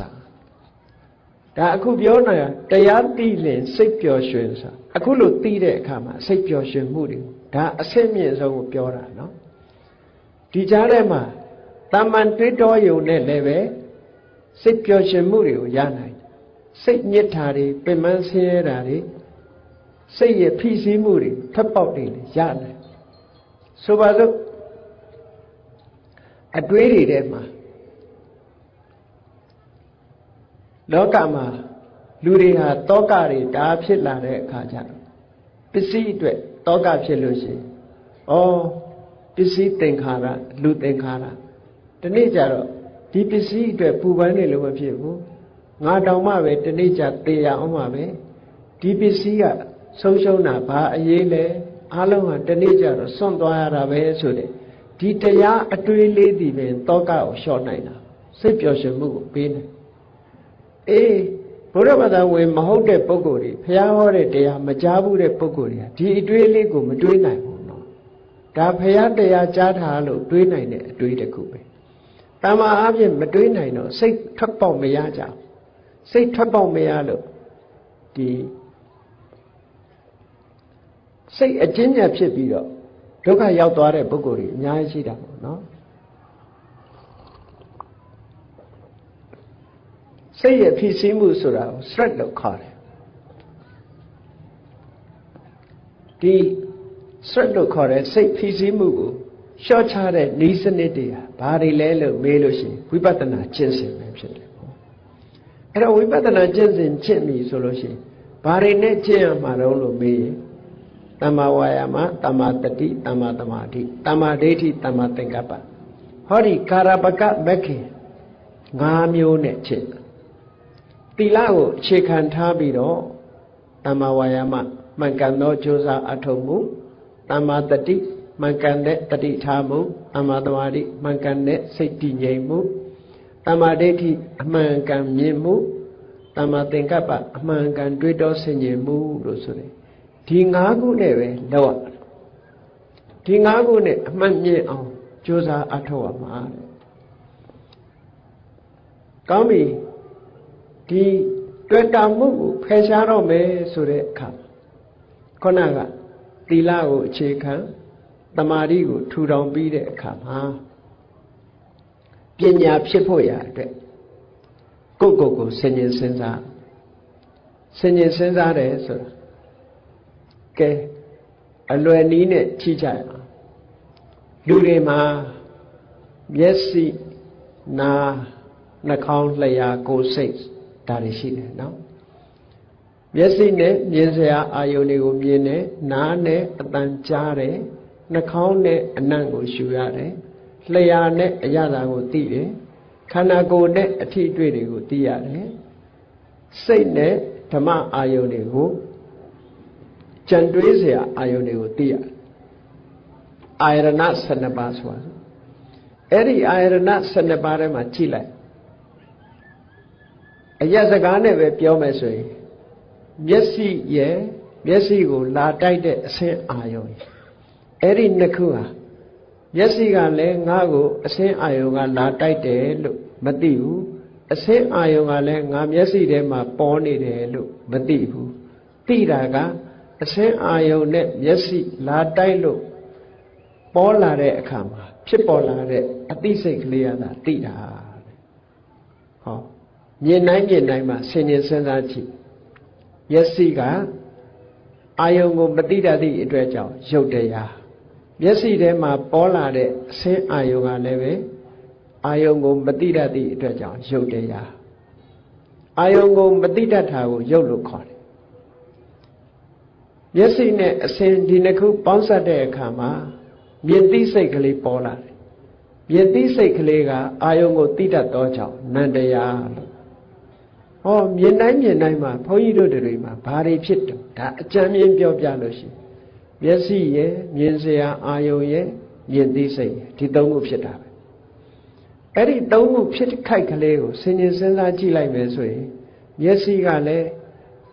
ဒါအခုပြောနေတာတရားသိလင်စိတ်ပျော်ရွှင်ဆိုအခုလို့သိတဲ့အခါမှာစိတ်ပျော်ရွှင်မှုတွေဒါအဆင့်မြင့်ဆုံးကိုပြောတာနော်ဒီကြားထဲမှာတာမန်တွေးတောယုံနဲ့လည်းပဲစိတ်ပျော်ရွှင်မှုတွေကိုရနိုင်စိတ်ညစ်တာတွေပင်ပန်းဆင်းရဲတာတွေစိတ်ရဲ့ဖိစီးမှုတွေထပ်ပေါက်တွေလည်းရနိုင်ဆိုပါစို့အတွေးတွေထဲမှာ လောကမှာလူတွေဟာတောကတွေဒါဖြစ်လာတဲ့အခါကျတော့ပစ္စည်းအတွက်တောကဖြစ်လို့ရှိရင်ဩပစ္စည်းသင်္ခါရလူသင်္ခါရဒီနေ့ကျတော့ဒီပစ္စည်းအတွက်ပူပန်နေလို့မဖြစ်ဘူးငါတောင်မှပဲဒီနေ့ကျသေရအောင်ပါပဲဒီပစ္စည်းကဆုံးရှုံးတာဘာအရေးလဲအားလုံးဟာဒီနေ့ကျတော့စွန့်သွားရတာပဲဆိုတဲ့ဒီတရားအတွေးလေးဒီပင်တောကကိုလျှော့နိုင်တာစိတ်ပျော်ရွှင်မှုကိုပေးနိုင် အေးဘုရားဘာသာဝင်မဟုတ်တဲ့ပုဂ္ဂိုလ်တွေဘုရားဟောတဲ့တရားမကြားဘူးတဲ့ပုဂ္ဂိုလ်တွေကဒီအတွေးလေးကိုမတွေးနိုင်ဘူးနော်ဒါဘုရားတရားကြားထားလို့တွေးနိုင်တဲ့အတွေးတစ်ခုပဲတမန်အားဖြင့်မတွေးနိုင်တော့စိတ်ထွက်ပေါက်မရကြဘူးစိတ်ထွက်ပေါက်မရလို့ဒီစိတ်အကျဉ်းညာဖြစ်ပြီးတော့ဒုက္ခရောက်သွားတဲ့ပုဂ္ဂိုလ်တွေအများကြီးရှိတာပေါ့နော် စိတ်ရဲ့ဖြစ်စည်းမှုဆိုတာကို stress လို့ခေါ်တယ်ဒီ stress လို့ခေါ်တဲ့စိတ်ဖြစ်စည်းမှုကိုရှော့ချတဲ့ဤစနစ်တွေဟာဘာတွေလဲလို့မေးလို့ရှိရင်ဝိပဿနာကျင့်စဉ်ပဲဖြစ်တယ်ပေါ့အဲ့တော့ဝိပဿနာကျင့်စဉ်ကျင့်ပြီဆိုလို့ရှိရင်ဘာတွေနဲ့ကျင့်ရမှာတော့လို့မေးရင်တမ္မာဝါယာမတမ္မာတတိတမ္မာသမာဓိတမ္မာဒိဋ္ဌိတမ္မာသင်္ကပ္ပဟောဒီကာရပကမက္ခေ၅မျိုးနဲ့ကျင့်တိ လကိုအခြေခံထားပြီးတော့တမ္မာဝါယာမမှန်ကန်သောကြိုးစားအထောက်မှုတမ္မာတတိမှန်ကန်တဲ့တတိထားမှုတမ္မာသမာဓိမှန်ကန်တဲ့စိတ်တည်ငြိမ်မှုတမ္မာဒိဋ္ဌိအမှန်ကန်မြင်မှုတမ္မာသင်္ကပ္ပအမှန်ကန်တွေးတောဆင်ခြင်မှုလို့ဆိုတယ်ဒီ၅ခုနဲ့ပဲလောက်ရဒီ၅ခုနဲ့အမှန်မြင်အောင်ကြိုးစားအထောက်ရမှာတဲ့ကောင်းပြီ ဒီတွေ့တာမှုကိုဖယ်ရှားတော့မယ်ဆိုတဲ့အခါခုနကသီလကိုအခြေခံတမာတိကိုထူထောင်ပြီးတဲ့အခါမှာပညာဖြစ်ဖို့ရအတွက်ကိုယ့်ကိုယ်ကိုဆင်ញင်စဉ်းစားဆင်ញင်စဉ်းစားတယ်ဆိုတာကဲအလွယ်နီးနဲ့ကြည့်ကြရအောင်လူတွေမှာမျက်စိနားနှာခေါင်းလျှာကိုယ်စိတ် ဒါတွေရှိတယ်နော်မျက်စိနဲ့မြင်စရာအာယုန်တွေကိုမြင်တယ်နားနဲ့အတန်ကြားတယ်နှာခေါင်းနဲ့အနံ့ကိုရှူရတယ်လျှာနဲ့အရသာကိုသိတယ်ခန္ဓာကိုယ်နဲ့အထီးတွေ့တွေကိုသိရတယ်စိတ်နဲ့ဓမ္မအာယုန်တွေကိုကြံတွေးစရာအာယုန်တွေကိုသိရတယ်အာယရဏ12ပါးဆိုတာအဲ့ဒီအာယရဏ12ပါးထဲမှာကြည့်လိုက် အရက်စကားနဲ့ပဲပြောမယ်ဆိုရင်မျက်စိရဲ့မျက်စိကိုလာတိုက်တဲ့အဆင်းအာယုံအဲ့ဒီနှစ်ခုဟာမျက်စိကလည်းငါ့ကိုအဆင်းအာယုံကလာတိုက်တယ်လို့မသိဘူးအဆင်းအာယုံကလည်းငါမျက်စိထဲမှာပေါ်နေတယ်လို့မသိဘူးသိတာကအဆင်းအာယုံနဲ့မျက်စိလာတိုက်လို့ပေါ်လာတဲ့အခါမှာဖြစ်ပေါ်လာတဲ့အသိစိတ်ကလေးရတာသိတာဟော မြင်နိုင်မြင်နိုင်မှဆင်ញင်စဉ်းစားကြည့်မျက်စိကအာယုံကိုမတိတတ်သည့်အတွက်ကြောင့်ရုပ်တရားမျက်စိထဲမှာပေါ်လာတဲ့အဆင်းအာယုံကလည်းပဲအာယုံကိုမတိတတ်သည့်အတွက်ကြောင့်ရုပ်တရားအာယုံကိုမတိတတ်တာကိုရုပ်လို့ခေါ်တယ်မျက်စိနဲ့အဆင်းဒီနှစ်ခုပေါင်းစပ်တဲ့အခါမှာမြင်သိစိတ်ကလေးပေါ်လာတယ်မြင်သိစိတ်ကလေးကအာယုံကိုတိတတ်သောကြောင့်နန္တရားလို့ ဟောမြင်တိုင်းမြင်တိုင်းမှာဘုန်းကြီးတို့တွေမှာဘာတွေဖြစ်တယ်ဒါအကြံမြင်ပြောပြလို့ရှိရင်မျက်စိရဲ့မြင်စရာအာယုံရဲ့မြင်သိစိတ်ရဲ့ဒီသုံးခုဖြစ်တာပဲအဲ့ဒီသုံးခုဖြစ်ခိုက်ကလေးကိုဆင်ញင်စဉ်းစားကြည့်လိုက်မယ်ဆိုရင်မျက်စိကလည်း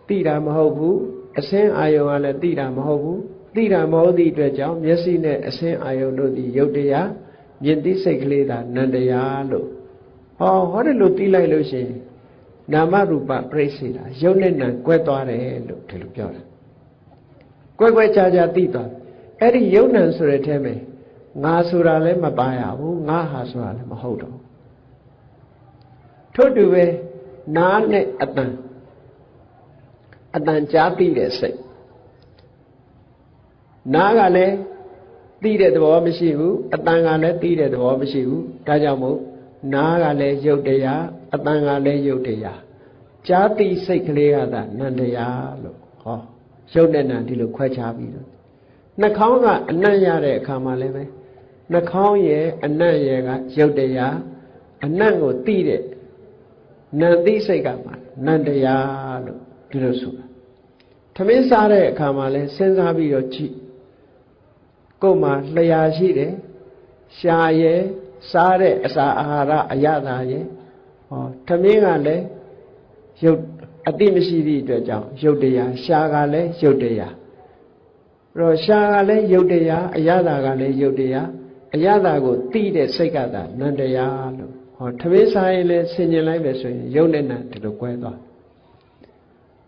သိတာမဟုတ်ဘူးအစင်းအာယုံကလည်းသိတာမဟုတ်ဘူးသိတာမဟုတ်သည့်အတွက်ကြောင့်မျက်စိနဲ့အစင်းအာယုံတို့သည်ယုတ်တရားမြင်သိစိတ်ကလေးသာနန္တရားလို့ဟောဟောတယ်လို့သိလိုက်လို့ရှိရင် နာမရူပပြိစေတာယုတ်နဲ့နံကွဲသွားတယ်လို့ဒီလိုပြောတာကွဲကွဲခြားခြားသိသွားအဲ့ဒီယုတ်နံဆိုတဲ့အဲမှာငါဆိုတာလည်းမပါရဘူးငါဟာဆိုတာလည်းမဟုတ်တော့ထို့တူပဲနားနဲ့အတန်အတန်ကြားသိတဲ့စိတ်နားကလည်းသိတဲ့သဘောမရှိဘူးအတန်ကလည်းသိတဲ့သဘောမရှိဘူးဒါကြောင့်မို့ နားကလည်းယုတ်တရားအတန်ကလည်းယုတ်တရားကြားသိစိတ်ကလေးကသာနန္တရားလို့ဟောရုပ်နဲ့နာဒီလိုခွဲခြားပြီးတော့နှာခေါင်းကအနံ့ရတဲ့အခါမှာလည်းပဲနှာခေါင်းရဲ့အနံ့ရဲ့ကရုပ်တရားအနံ့ကိုသိတဲ့နန္တိစိတ်ကမှနန္တရားလို့ဒီလိုဆိုတာထမင်းစားတဲ့အခါမှာလဲစဉ်းစားပြီးတော့ကြည့်ကိုယ်မှာလျှာရှိတယ်ရှာရဲ့ စားတဲ့အစာအာဟာရအရသာရဲ့ဟောထမင်းကလည်းရုပ်အတိမရှိသည့်အတွက်ကြောင့်ရုပ်တရားရှာကလည်းရုပ်တရားအဲ့တော့ရှာကလည်းရုပ်တရားအရသာကလည်းရုပ်တရားအရသာကိုသိတဲ့စိတ်ကသာနန္တရားလို့ဟောထမင်းစားရင်လည်းဆင်ញင်လိုက်ပဲဆိုရင်ရုပ်နဲ့နာဒီလိုကွဲသွား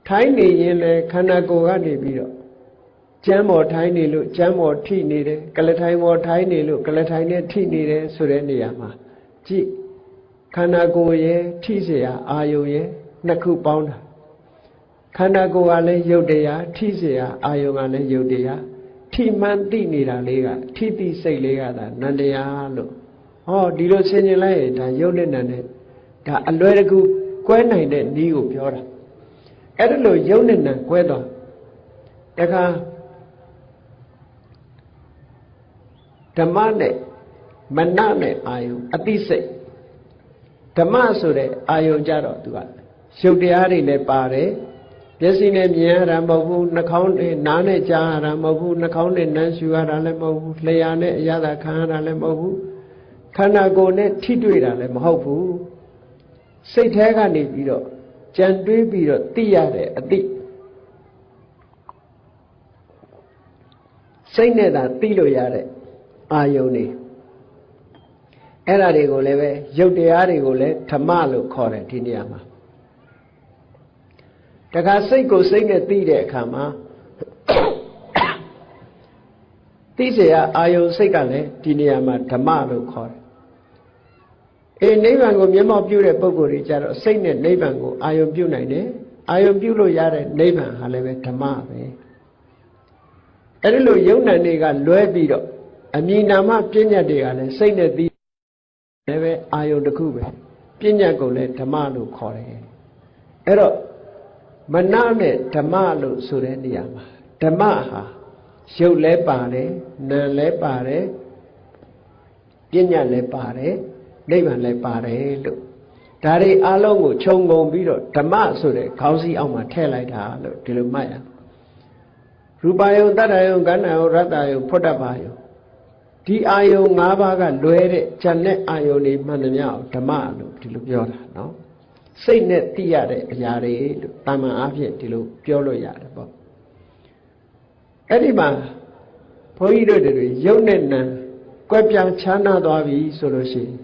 ထိုင်းနေရင်လည်းခန္ဓာကိုယ်ကနေပြီးတော့ ကျမ်းပေါ်ထိုင်းနေလို့ကျမ်းပေါ်ထိနေတယ်ကလထိုင်ပေါ်ထိုင်းနေလို့ကလထိုင်နဲ့ထိနေတယ်ဆိုတဲ့နေရာမှာကြည့်ခန္ဓာကိုယ်ရဲ့ထိเสียအာယုံရဲ့နှစ်ခုပေါင်းတာခန္ဓာကိုယ်ကလည်းယုတ်တရားထိเสียအာယုံကလည်းယုတ်တရားထိမှန်သိနေတာလေးကထိတိစိတ်လေးကသာနန္တရားလို့ဟောဒီလိုဆင်ញင်လိုက်ရင်ဒါယုတ်နဲ့နန္တဲ့ဒါအလွယ်တကူကွဲနိုင်တဲ့နည်းကိုပြောတာအဲ့ဒါလို့ယုတ်နဲ့နံကွဲသွားတခါ ဓမ္မနဲ့မနနဲ့အာယုအတိစိတ်ဓမ္မဆိုတဲ့အာယုကြတော့သူကရုပ်တရားတွေလည်းပါတယ်မျက်စိနဲ့မြင်ရတာမဟုတ်ဘူးနှာခေါင်းနဲ့နားနဲ့ကြားရတာမဟုတ်ဘူးနှာခေါင်းနဲ့နမ်းရှူရတာလည်းမဟုတ်ဘူးလျှာနဲ့အရသာခံရတာလည်းမဟုတ်ဘူးခန္ဓာကိုယ်နဲ့ထိတွေ့တာလည်းမဟုတ်ဘူးစိတ်แท้ကနေပြီးတော့ကြံတွေးပြီးတော့သိရတဲ့အတိစိတ်နဲ့သာသိလို့ရတဲ့ အာယုန်နေအဲ့ဓာတွေကိုလည်းပဲရုပ်တရားတွေကိုလည်းဓမ္မလို့ခေါ်တယ်ဒီနေရာမှာတခါစိတ်ကိုစိတ်နဲ့သိတဲ့အခါမှာသိเสียအာယုံစိတ်ကလည်းဒီနေရာမှာဓမ္မလို့ခေါ်တယ်အေးနိဗ္ဗာန်ကိုမျက်မှောက်ပြုတဲ့ပုဂ္ဂိုလ်တွေကြတော့စိတ်နဲ့နိဗ္ဗာန်ကိုအာယုံပြုနိုင်တယ်အာယုံပြုလို့ရတဲ့နိဗ္ဗာန်ဟာလည်းပဲဓမ္မပဲအဲ့ဒီလိုယုံနံတွေကလွဲပြီးတော့ အမြင်နာမပညာတွေကလည်းစိတ်နဲ့သိလည်းပဲအာယုံတစ်ခုပဲပညာကိုလည်းဓမ္မလို့ခေါ်တယ်အဲ့တော့မနနဲ့ဓမ္မလို့ဆိုတဲ့နေရာမှာဓမ္မဟာရုပ်လည်းပါတယ်နာမ်လည်းပါတယ်ပညာလည်းပါတယ်နိဗ္ဗာန်လည်းပါတယ်လို့ဒါတွေအလုံးကိုခြုံငုံပြီးတော့ဓမ္မဆိုတဲ့ခေါင်းစည်းအောက်မှာထည့်လိုက်တာလို့ဒီလိုမှတ်ရရူပယုံတတ္တယုံကဏ္ဍယုံရတ္တယုံဖွတ်တပါယုံ ဒီအာယုံ၅ပါးကလွဲတဲ့ဉာဏ်နဲ့အာယုံတွေမှန်သမျှဓမ္မလို့ဒီလိုပြောတာနော်စိတ်နဲ့သိရတဲ့အရာတွေလို့တာမန်အားဖြင့်ဒီလိုပြောလို့ရတယ်ပေါ့အဲ့ဒီမှာဘုန်းကြီးတို့တွေရုပ်နဲ့နာကွက်ပြားခြားနာသွားပြီဆိုလို့ရှိရင်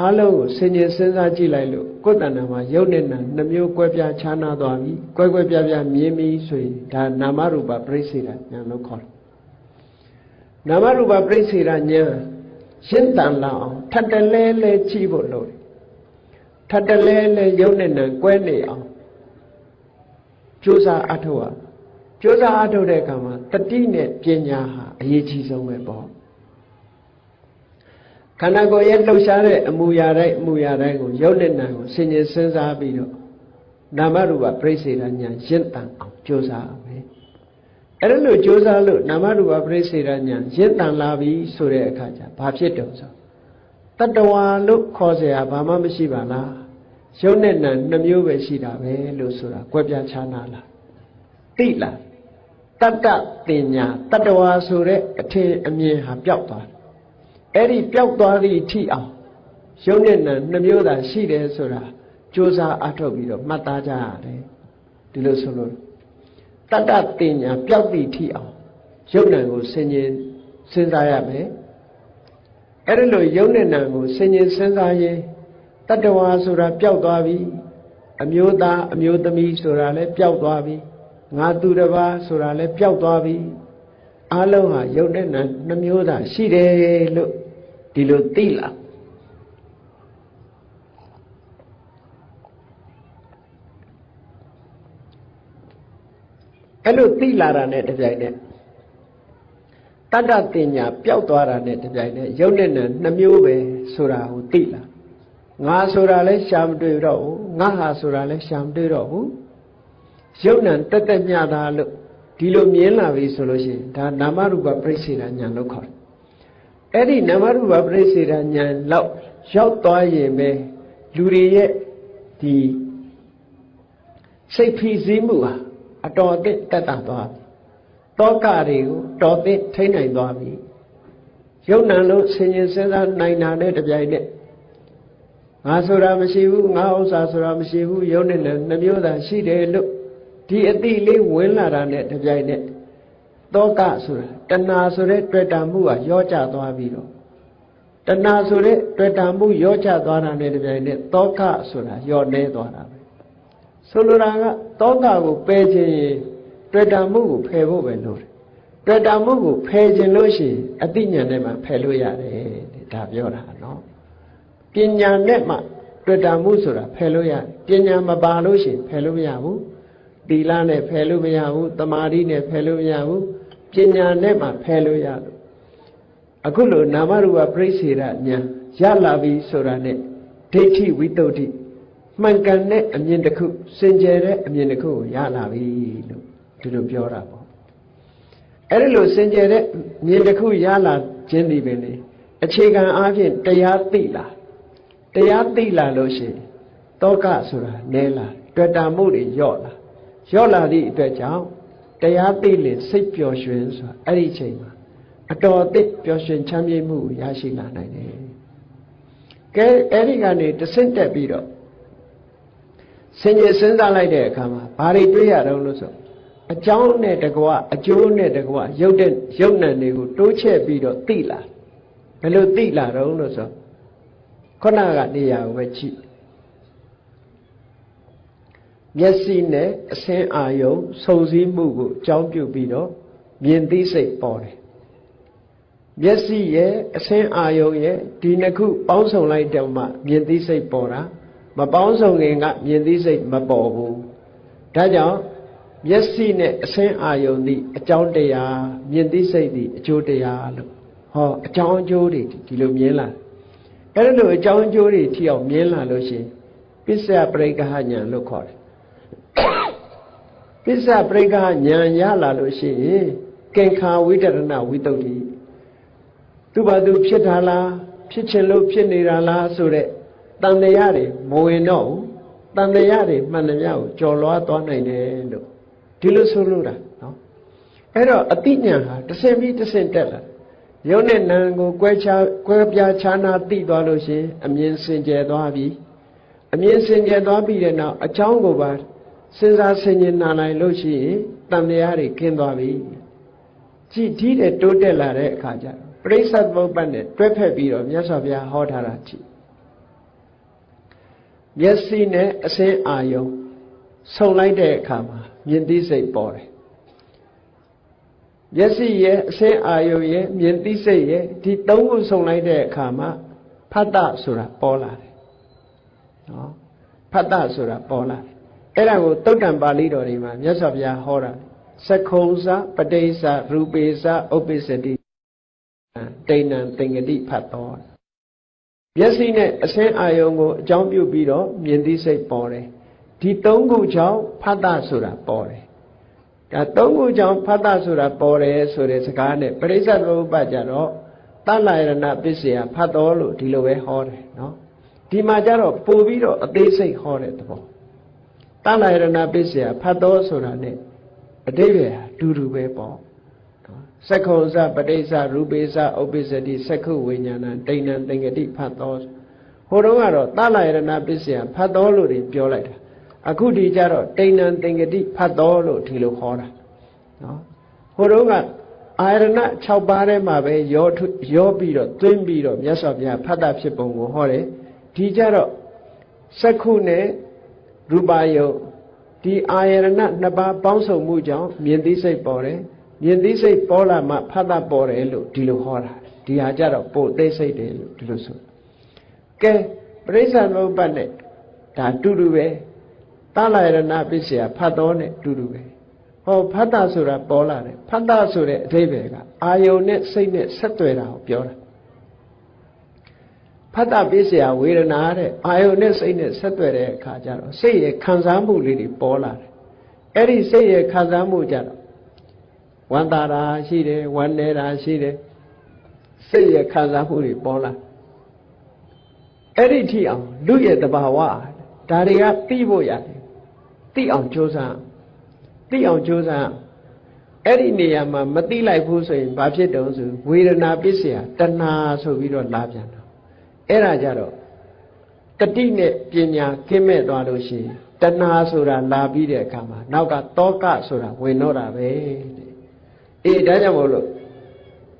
အားလုံးကိုဆင်ញင်စဉ်းစားကြည့်လိုက်လို့ကိုယ်တဏ္ဍာမှာရုပ်နဲ့နာနှမျိုးကွက်ပြားခြားနာသွားပြီကွက်ကွက်ပြားပြားမြင်ပြီဆိုရင်ဒါနာမရူပပြိစေတာညာလို့ခေါ်တယ် နာမရူပပြိစေတာညာရှင်းတန်လာအောင်ထပ်တလဲလဲကြည့်ဖို့လိုတယ်ထပ်တလဲလဲရုပ်နဲ့နာကွဲနေအောင်ကြိုးစားအထောက်ကြိုးစားအားထုတ်တဲ့အခါမှာတတိနဲ့ပညာဟာအရေးကြီးဆုံးပဲပေါ့ခန္ဓာကိုယ်ရဲ့လှုပ်ရှားတဲ့အမူအရာတိုင်းအမူအရာတိုင်းကိုရုပ်နဲ့နာမ်ကိုဆင်ញင်စဉ်းစားပြီးတော့နာမရူပပြိစေတဉာဏ်ရင့်တန်အောင်ကြိုးစားမယ် အဲ့ဒါလို့ကြိုးစားလို့နာမရူပပြိစေတဉာဏ်ရင့်တန်လာပြီဆိုတဲ့အခါကျဘာဖြစ်တုံဆိုတတဝါလို့ခေါ်เสียဘာမှမရှိပါလားရုပ်နဲ့နာမ်နှမျိုးပဲရှိတာပဲလို့ဆိုတာကွဲပြားခြားနာလားသိလားတတ္တတင်ညာတတဝါဆိုတဲ့အထင်အမြင်ဟာပျောက်သွားတယ်အဲ့ဒီပျောက်သွားသည့်အထိအောင်ရုပ်နဲ့နာနှမျိုးသာရှိတယ်ဆိုတာကြိုးစားအထောက်ပြီးတော့မှတ်သားကြရတယ်ဒီလိုဆိုလို့ တတ္တတင်ညာပျောက်သည့်အထိအောင်ရုပ်နာကိုဆင်ញင်စဉ်းစားရမယ်အဲ့ဒီလိုရုပ်နဲ့နာကိုဆင်ញင်စဉ်းစားရင်တတ္တဝါဆိုတာပျောက်သွားပြီအမျိုးသားအမျိုးသမီးဆိုတာလည်းပျောက်သွားပြီငါသူတစ်ပါးဆိုတာလည်းပျောက်သွားပြီအလုံးဟာရုပ်နဲ့နာနှမျိုးသာရှိတယ်လို့ဒီလိုသိလာ အဲ့လိုသိလာတာနဲ့တပြိုင်နက်တတ္တတင်ညာပျောက်သွားတာနဲ့တပြိုင်နက်ရုပ်နဲ့နာနှမျိုးပဲဆိုတာကိုသိလာငါဆိုတာလဲရှာမတွေ့တော့ဘူးငါဟာဆိုတာလဲရှာမတွေ့တော့ဘူးရုပ်နံတက်တက်မြတာလို့ဒီလိုမြင်လာပြီဆိုလို့ရှိရင်ဒါနာမရူပပြိစေတာညာလို့ခေါ်တယ်အဲ့ဒီနာမရူပပြိစေတာညာလောက်ရောက်သွားရင်ပဲလူတွေရဲ့ဒီစိတ်ဖိစီးမှုဟာ အတော်အသင့်တက်တာသွားပြီတောကတွေကိုတော်သင့်ထိနိုင်သွားပြီယုံနံလို့ဆင်ញင်စဉ်းစားနိုင်တာနဲ့တပြိုင်နက်ငါဆိုတာမရှိဘူးငါဥစ္စာဆိုတာမရှိဘူးယုံနဲ့နှမျိုးသာရှိတယ်လို့ဒီအတိလေးဝင်လာတာနဲ့တပြိုင်နက်တောကဆိုတာတဏှာဆိုတဲ့တွေ့တာမှုကရောကျသွားပြီးတော့တဏှာဆိုတဲ့တွေ့တာမှုရောကျသွားတာနဲ့တပြိုင်နက်တောကဆိုတာရောနေသွားတာပဲ ဆိုလိုတာကတောကကိုပယ်ခြင်းရင်တွေ့တာမှုကိုဖယ်ဖို့ပဲလို့တွေ့တာမှုကိုဖယ်ခြင်းလို့ရှိရင်အတိညာနဲ့မှဖယ်လို့ရတယ်ဒါပြောတာနော်ပညာနဲ့မှတွေ့တာမှုဆိုတာဖယ်လို့ရပညာမပါလို့ရှိရင်ဖယ်လို့မရဘူးသီလနဲ့ဖယ်လို့မရဘူးတမာတိနဲ့ဖယ်လို့မရဘူးပညာနဲ့မှဖယ်လို့ရလို့အခုလိုနာမရူပပြိစေရညာရလာပြီဆိုတာနဲ့ဒိဋ္ဌိဝိတ္တုဒိ မှန်ကန်တဲ့အမြင်တစ်ခုစင်ကြယ်တဲ့အမြင်တစ်ခုကိုရလာပြီလို့ဒီလိုပြောတာပေါ့အဲ့ဒီလိုစင်ကြယ်တဲ့မြင်တစ်ခုရလာခြင်းဒီပဲလေအခြေခံအားဖြင့်တရားသိလာတရားသိလာလို့ရှိရင်တောကဆိုတာနဲလာတွေ့တာမှုတွေညော့လာရော့လာသည့်အတွက်ကြောင့်တရားသိလင်စိတ်ပျော်ရွှင်ဆိုတာအဲ့ဒီချိန်မှာအတော်အသစ်ပျော်ရွှင်ချမ်းမြေ့မှုရရှိလာနိုင်တယ်။ကဲအဲ့ဒီကနေတဆင့်တက်ပြီးတော့ ဆင်ញင်စဉ်းစားလိုက်တဲ့အခါမှာဘာတွေတွေးရတော့လို့ဆိုအကြောင်းနဲ့တကွအကျိုးနဲ့တကွရုပ်တဲ့ရုပ်နံတွေကိုတိုးချဲ့ပြီးတော့သိလာဘယ်လိုသိလာတော့လို့ဆိုခုနကနေရာကိုပဲကြည့်မျက်စိနဲ့အစင်းအာယုံစုံစည်းမှုကိုအကြောင်းပြုပြီးတော့မြင်သိစိတ်ပေါ်တယ်မျက်စိရဲ့အစင်းအာယုံရဲ့ဒီနှစ်ခုပေါင်းစုံလိုက်တော့မှမြင်သိစိတ်ပေါ်တာ မပေါင်းစုံခင်ကမြင်သိစိတ်မပေါ်ဘူးဒါကြောင့်မျက်စိနဲ့အစင်းအာယုံသည်အကြောင်းတရားမြင်သိစိတ်သည်အကျိုးတရားလို့ဟောအကြောင်းအကျိုးတွေဒီလိုမြင်လာအဲ့ဒါလိုအကြောင်းအကျိုးတွေထီအောင်မြင်လာလို့ရှိရင်ပစ္စယပရိက္ခဟညာလို့ခေါ်တယ်ပစ္စပရိက္ခဉာဏ်ရလာလို့ရှိရင်ကင်္ခာဝိတရဏဝိတုဒ္ဓိသူဘာသူဖြစ်တာလားဖြစ်ချင်လို့ဖြစ်နေတာလားဆိုတဲ့ တန်တရားတွေမဝင်တော့ဘူးတန်တရားတွေမှန်တယ်များကိုကြော်လွားသွားနိုင်တယ်လို့ဒီလိုဆိုလို့တာနော်အဲ့တော့အတိညာဟာတဆင့်ပြီးတဆင့်တက်လာရုပ်နဲ့နာမ်ကိုကွဲခြားကွဲပြားခြားနာသိသွားလို့ရှိရင်အမြင်စင်ကြယ်သွားပြီအမြင်စင်ကြယ်သွားပြီးတဲ့နောက်အချောင်းကိုပါစဉ်းစားဆင်ခြင်နာနိုင်လို့ရှိရင်တန်တရားတွေကင်းသွားပြီကြည်ဒီတဲ့တိုးတက်လာတဲ့အခါကျပရိစ္ဆသမုပ္ပတ်နဲ့တွဲဖက်ပြီးတော့မြတ်စွာဘုရားဟောထားတာကြည့် မျက်စိနဲ့အစင်းအာယုံဆုံလိုက်တဲ့အခါမှာမြင်သိစိတ်ပေါ်တယ်မျက်စိရဲ့အစင်းအာယုံရဲ့မြင်သိစိတ်ရဲ့ဒီသုံးခုဆုံလိုက်တဲ့အခါမှာဖတ်တဆိုတာပေါ်လာတယ်နော်ဖတ်တဆိုတာပေါ်လာတယ်အဲ့ဒါကိုတုတ်တံပါဠိတော်တွေမှာမြတ်စွာဘုရားဟောတာသက္ခုံစပဋိစ္စရူပေစဥပ္ပစ္စတိတိဏံသင်္ကတိဖတ်တော် မျက်စိနဲ့အစင်းအာယုံကိုအကြောင်းပြုပြီးတော့မြင်သိစိတ်ပေါ်တယ်ဒီသုံးခုကြောင့်ဖတ်တာဆိုတာပေါ်တယ်ဒါသုံးခုကြောင့်ဖတ်တာဆိုတာပေါ်တယ်ဆိုတဲ့စကားနဲ့ပရိစ္ဆေသမုပ္ပါကြတော့တလယရဏပစ္စယဖတ်တော်လို့ဒီလိုပဲဟောတယ်နော်ဒီမှာကြတော့ပို့ပြီးတော့အသေးစိတ်ဟောတဲ့သဘောတလယရဏပစ္စယဖတ်တော်ဆိုတာ ਨੇ အတိပ္ပယ်ဟာတူတူပဲပေါ့ စက္ခုဇပဋိစ္စရူပိစ္စဥပ္ပစ္စတိစက္ခုဝိညာဏတိဏံသင်္ကတိဖတ်တော်ဟိုတုန်းကတော့တလယရဏပစ္စယဖတ်တော်လို့တွေပြောလိုက်တာအခုဒီကြတော့တိဏံသင်္ကတိဖတ်တော်လို့ဒီလိုခေါ်တာနော်ဟိုတုန်းကအာရဏ6ပါးထဲမှာပဲရောရောပြီးတော့သွင်းပြီးတော့မြတ်စွာဘုရားဖတ်တာဖြစ်ပုံကိုဟောတယ်ဒီကြတော့စက္ခုနဲ့ရူပါယုတ်ဒီအာယရဏနှစ်ပါးပေါင်းစုံမှုကြောင့်မြင်သိစိတ်ပေါ်တယ် မြင်သိစိတ်ပေါ်လာမှဖတ်တာပေါ်တယ်လို့ဒီလိုဟောတာဒီဟာကြတော့ပို့သိစိတ်တယ်လို့ဒီလိုဆိုကဲပရိစ္ဆာမုပ္ပတ်နဲ့ဒါတူတူပဲတလာယရဏပစ္စယဖတ်တော်နဲ့တူတူပဲဟောဖတ်တာဆိုတာပေါ်လာတယ်ဖတ်တာဆိုတဲ့အဓိပ္ပာယ်ကအာယုန်နဲ့စိတ်နဲ့ဆက်သွယ်တာကိုပြောတာဖတ်တာပစ္စယဝေဒနာတဲ့အာယုန်နဲ့စိတ်နဲ့ဆက်သွယ်တဲ့အခါကျတော့စိတ်ရဲ့ခံစားမှုလေးတွေပေါ်လာတယ်အဲ့ဒီစိတ်ရဲ့ခံစားမှုကြတော့ ဝမ်းသာတာရှိတယ်ဝမ်းနေတာရှိတယ်စိတ်ရဲ့ခံစားမှုတွေပေါ်လာအဲ့ဒီထိအောင်လူရဲ့တဘာဝဒါတွေကသိဖို့ရတယ်သိအောင်ကြိုးစားသိအောင်ကြိုးစားအဲ့ဒီနေရာမှာမသိလိုက်ဘူးဆိုရင်ဘာဖြစ်တုံးဆိုဝေဒနာပစ္စယတဏှာဆိုပြီးတော့လာပြန်တော့အဲ့ဒါကြတော့တတိနဲ့ပညာကင်းမဲ့သွားလို့ရှိရင်တဏှာဆိုတာလာပြီးတဲ့အခါမှာနောက်ကတောကဆိုတာဝင်တော့တာပဲတဲ့ အေးဒါကြောင့်မို့လို့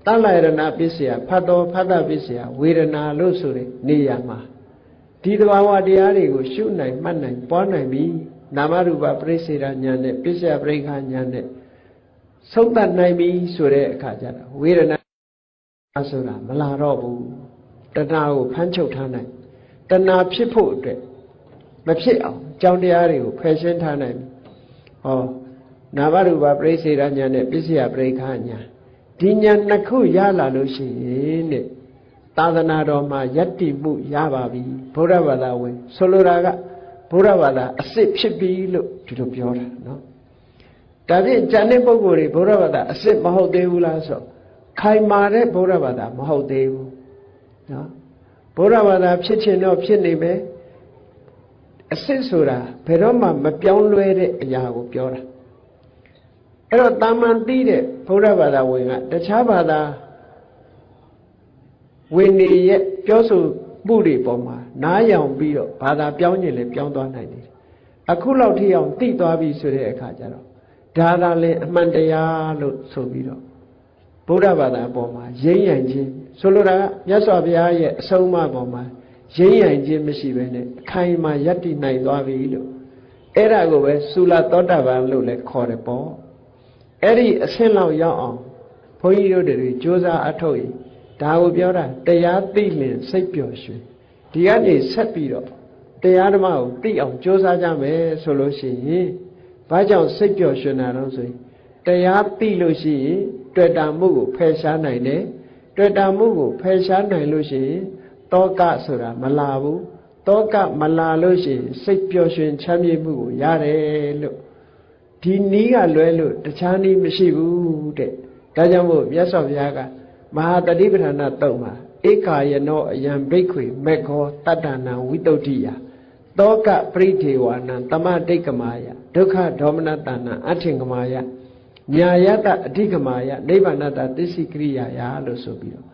တလယရဏပစ္စယဖတ်တော်ဖတ်တာပစ္စယဝေဒနာလို့ဆိုတဲ့နေရာမှာဒီတဘာဝတရားတွေကိုရှုနိုင်မှတ်နိုင်ပွားနိုင်ပြီနာမရူပပရိစေရညာနဲ့ပစ္စယပရိခညာနဲ့ဆုံးသတ်နိုင်ပြီဆိုတဲ့အခါကျတော့ဝေဒနာဆိုတာမလာတော့ဘူးတဏှာကိုဖမ်းချုပ်ထားနိုင်တဏှာဖြစ်ဖို့အတွက်မဖြစ်အောင်ကြောင်းတရားတွေကိုဖယ်ရှင်းထားနိုင်ပြီဟော နာမရူပပရိစေရညာနဲ့ပစ္စယပရိခညာဒီညာနှစ်ခုရလာလို့ရှိရင်တဲ့သာသနာတော်မှာယက်တိမှုရပါပြီဘုရားဘာသာဝင်ဆိုလိုတာကဘုရားဘာသာအစ်စ်ဖြစ်ပြီလို့ဒီလိုပြောတာနော်ဒါဖြင့်ဉာဏ်တဲ့ပုဂ္ဂိုလ်တွေဘုရားဘာသာအစ်စ်မဟုတ်သေးဘူးလားဆိုခိုင်မာတဲ့ဘုရားဘာသာမဟုတ်သေးဘူးနော်ဘုရားဘာသာဖြစ်ခြင်းတော့ဖြစ်နေမယ်အစ်စ်ဆိုတာဘယ်တော့မှမပြောင်းလဲတဲ့အရာကိုပြောတာ အဲ့တော့တာမန်သိတဲ့ဘုရားဘာသာဝင်ကတခြားဘာသာဝင်နေရဲ့ပြောဆိုမှုတွေပေါ်မှာနားယောင်ပြီးတော့ဘာသာပြောင်းခြင်းလည်းပြောင်းသွားနိုင်တယ်အခုလောက်ထိအောင်သိသွားပြီဆိုတဲ့အခါကျတော့ဒါသာလည်းအမှန်တရားလို့ဆိုပြီးတော့ဗုဒ္ဓဘာသာအပေါ်မှာရင်းရံခြင်းဆိုလိုတာကမြတ်စွာဘုရားရဲ့အဆုံးအမပေါ်မှာရင်းရံခြင်းမရှိဘဲနဲ့အခိုင်အမာယက်တည်နိုင်သွားပြီလို့အဲ့ဒါကိုပဲသုလသောတာပန်လို့လည်းခေါ်တယ်ပေါ့ အဲ့ဒီအဆင့်လောက်ရောက်အောင်ဘုန်းကြီးတို့တွေစ조사အထုတ်ရင်ဒါကိုပြောတာတရားသိလင်စိတ်ပျော်ရွှင်ဒီကနေဆက်ပြီးတော့တရားဓမ္မကိုသိအောင်ကြိုးစားကြမယ်ဆိုလို့ရှိရင်ဘာကြောင့်စိတ်ပျော်ရွှင်တာတော့ဆိုရင်တရားသိလို့ရှိရင်တွေ့တာမှုကိုဖယ်ရှားနိုင်တယ်တွေ့တာမှုကိုဖယ်ရှားနိုင်လို့ရှိရင်တောကဆိုတာမလာဘူးတောကမလာလို့ရှိရင်စိတ်ပျော်ရွှင်ချမ်းမြေ့မှုကိုရတယ်လို့ ဒီနီးကလွဲလို့တခြားနီးမရှိဘူးတဲ့ဒါကြောင့်မို့မြတ်စွာဘုရားကမဟာတတိပဋ္ဌာနာတုံမှာဧကာယနောအယံဘိက္ခွေမေခောတတ္တနာဝိတုဒ္ဓိယတောကပရိဒေဝနံတမဒိဋ္ဌမာယဒုက္ခဒေါမနတနာအထင်ကမာယညာယတအဓိကမာယနိဗ္ဗာနတသစ္စိကရိယာယလို့ဆိုပြီးတော့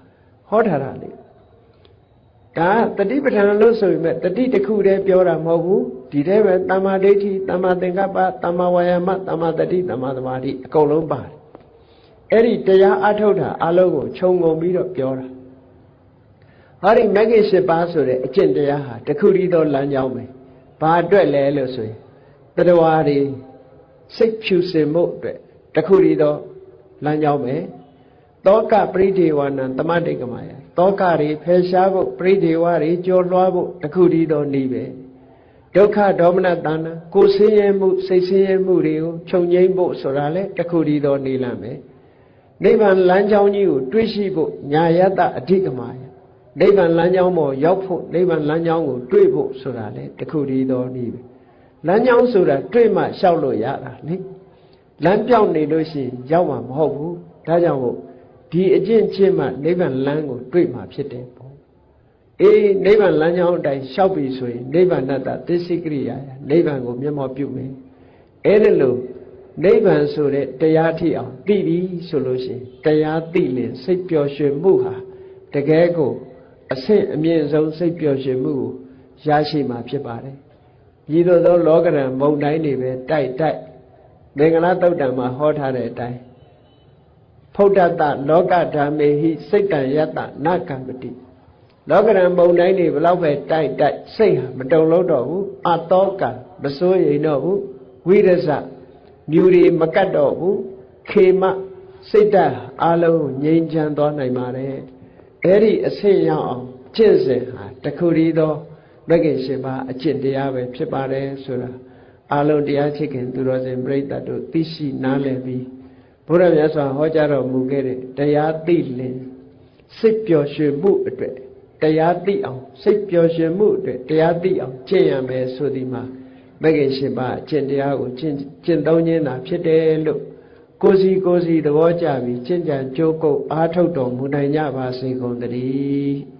ဟောထားတာလေဒါတတိပဋ္ဌာန်လို့ဆိုပေမဲ့တတိတစ်ခုတည်းပြောတာမဟုတ်ဘူး ဒီထဲပဲတမ္မာဒိဋ္ဌိတမ္မာသင်္ကပ္ပတမ္မာဝါယာမတမ္မာတတိတမ္မာသမာဓိအကုန်လုံးပါတယ်အဲ့ဒီတရားအထုတ်တာအလုံးကိုခြုံငုံပြီးတော့ပြောတာဟာဒီမဂ္ဂင်၈ပါးဆိုတဲ့အကျင့်တရားဟာတခုတည်းသောလမ်းကြောင်းပဲဘာအတွက်လဲလို့ဆိုရင်တတဝါတွေစိတ်ဖြူစင်မှုအတွက်တခုတည်းသောလမ်းကြောင်းပဲတောကပရိဒေဝနံတမတိကမယတောကတွေဖယ်ရှားဖို့ပရိဒေဝတွေကြော်လွှားဖို့တခုတည်းသောနည်းပဲတ ဒုက္ခဒေါမနတာနာကိုယ်ဆင်းရဲမှုစိတ်ဆင်းရဲမှုတွေကိုခြုံငိမ့်ဖို့ဆိုတာလေတခုတည်းသောနေလမ်းပဲနိဗ္ဗာန်လမ်းကြောင်းကြီးကိုတွေးရှိဖို့ညာယတအဓိကမာယနိဗ္ဗာန်လမ်းကြောင်းပေါ်ရောက်ဖို့နိဗ္ဗာန်လမ်းကြောင်းကိုတွေးဖို့ဆိုတာလေတခုတည်းသောနည်းပဲလမ်းကြောင်းဆိုတာတွေးမှလျှောက်လို့ရတာလေလမ်းပြောင်းနေလို့ရှိရင်ရောက်မှာမဟုတ်ဘူးဒါကြောင့်မို့ဒီအကျင့်ချင်းမှနိဗ္ဗာန်လမ်းကိုတွေးမှဖြစ်တယ်ပေါ့ အေးနိဗ္ဗာန်လမ်းကြောင်းအတိုင်းလျှောက်ပြီဆိုရင်နိဗ္ဗာန်တ္တသစ္စိကရိယာနိဗ္ဗာန်ကိုမျက်မှောက်ပြုမယ်အဲ့ဒါလို့နိဗ္ဗာန်ဆိုတဲ့တရားထိအောင်သိပြီဆိုလို့ရှိရင်တရားသိရင်စိတ်ပျော်ရွှင်မှုဟာတကယ်ကိုအဆင့်အမြင့်ဆုံးစိတ်ပျော်ရွှင်မှုကိုရရှိမှာဖြစ်ပါတယ်။ဤသို့သောလောကရန်မုံတိုင်းတွေပဲတိုက်တိုက်မင်္ဂလာတုတ်တံမှာဟောထားတဲ့အတိုင်းဖုဒ္ဓတလောကဓမ္မေဟိစိတ်တံယတနကံပတိ လောကရန်မုံတိုင်းတွေဘလောက်ပဲတိုက်တိုက်စိတ်ဟာမတုံလို့တော့ဘူးအတောကမစိုးရိမ်တော့ဘူးဝိရဇမြူတွေမကတ်တော့ဘူးခေမစိတ်ဓာတ်အလုံးငြိမ်းချမ်းသွားနိုင်ပါတယ်အဲ့ဒီအဆင့်ရောက်အောင်ကျင့်စဉ်ဟာတခုတည်းသောမဂ္ဂင်ရှင်ပါအကျင့်တရားပဲဖြစ်ပါတယ်ဆိုတာအလုံးတရားချစ်ခင်သူတော်စင်ပြိတ္တတို့သိရှိနားလည်ပြီးဘုရားမြတ်စွာဟောကြားတော်မူခဲ့တဲ့တရားသိလင်စိတ်ပျော်ရွှင်မှုအတွက် တရားသိအောင်စိတ်ပျော်ရွှင်မှုအတွက်တရားသိအောင်ကျင့်ရမယ်ဆိုဒီမှာမဂ္ဂင်ရှင်ပါအကျင့်တရားကိုကျင့်ကျင့်သုံးခြင်းသာဖြစ်တယ်လို့ကိုစီကိုစီသဘောကျပြီးကျင့်ကြံကြိုးကုပ်အားထုတ်တော်မူနိုင်ကြပါစေကုန်သတည်း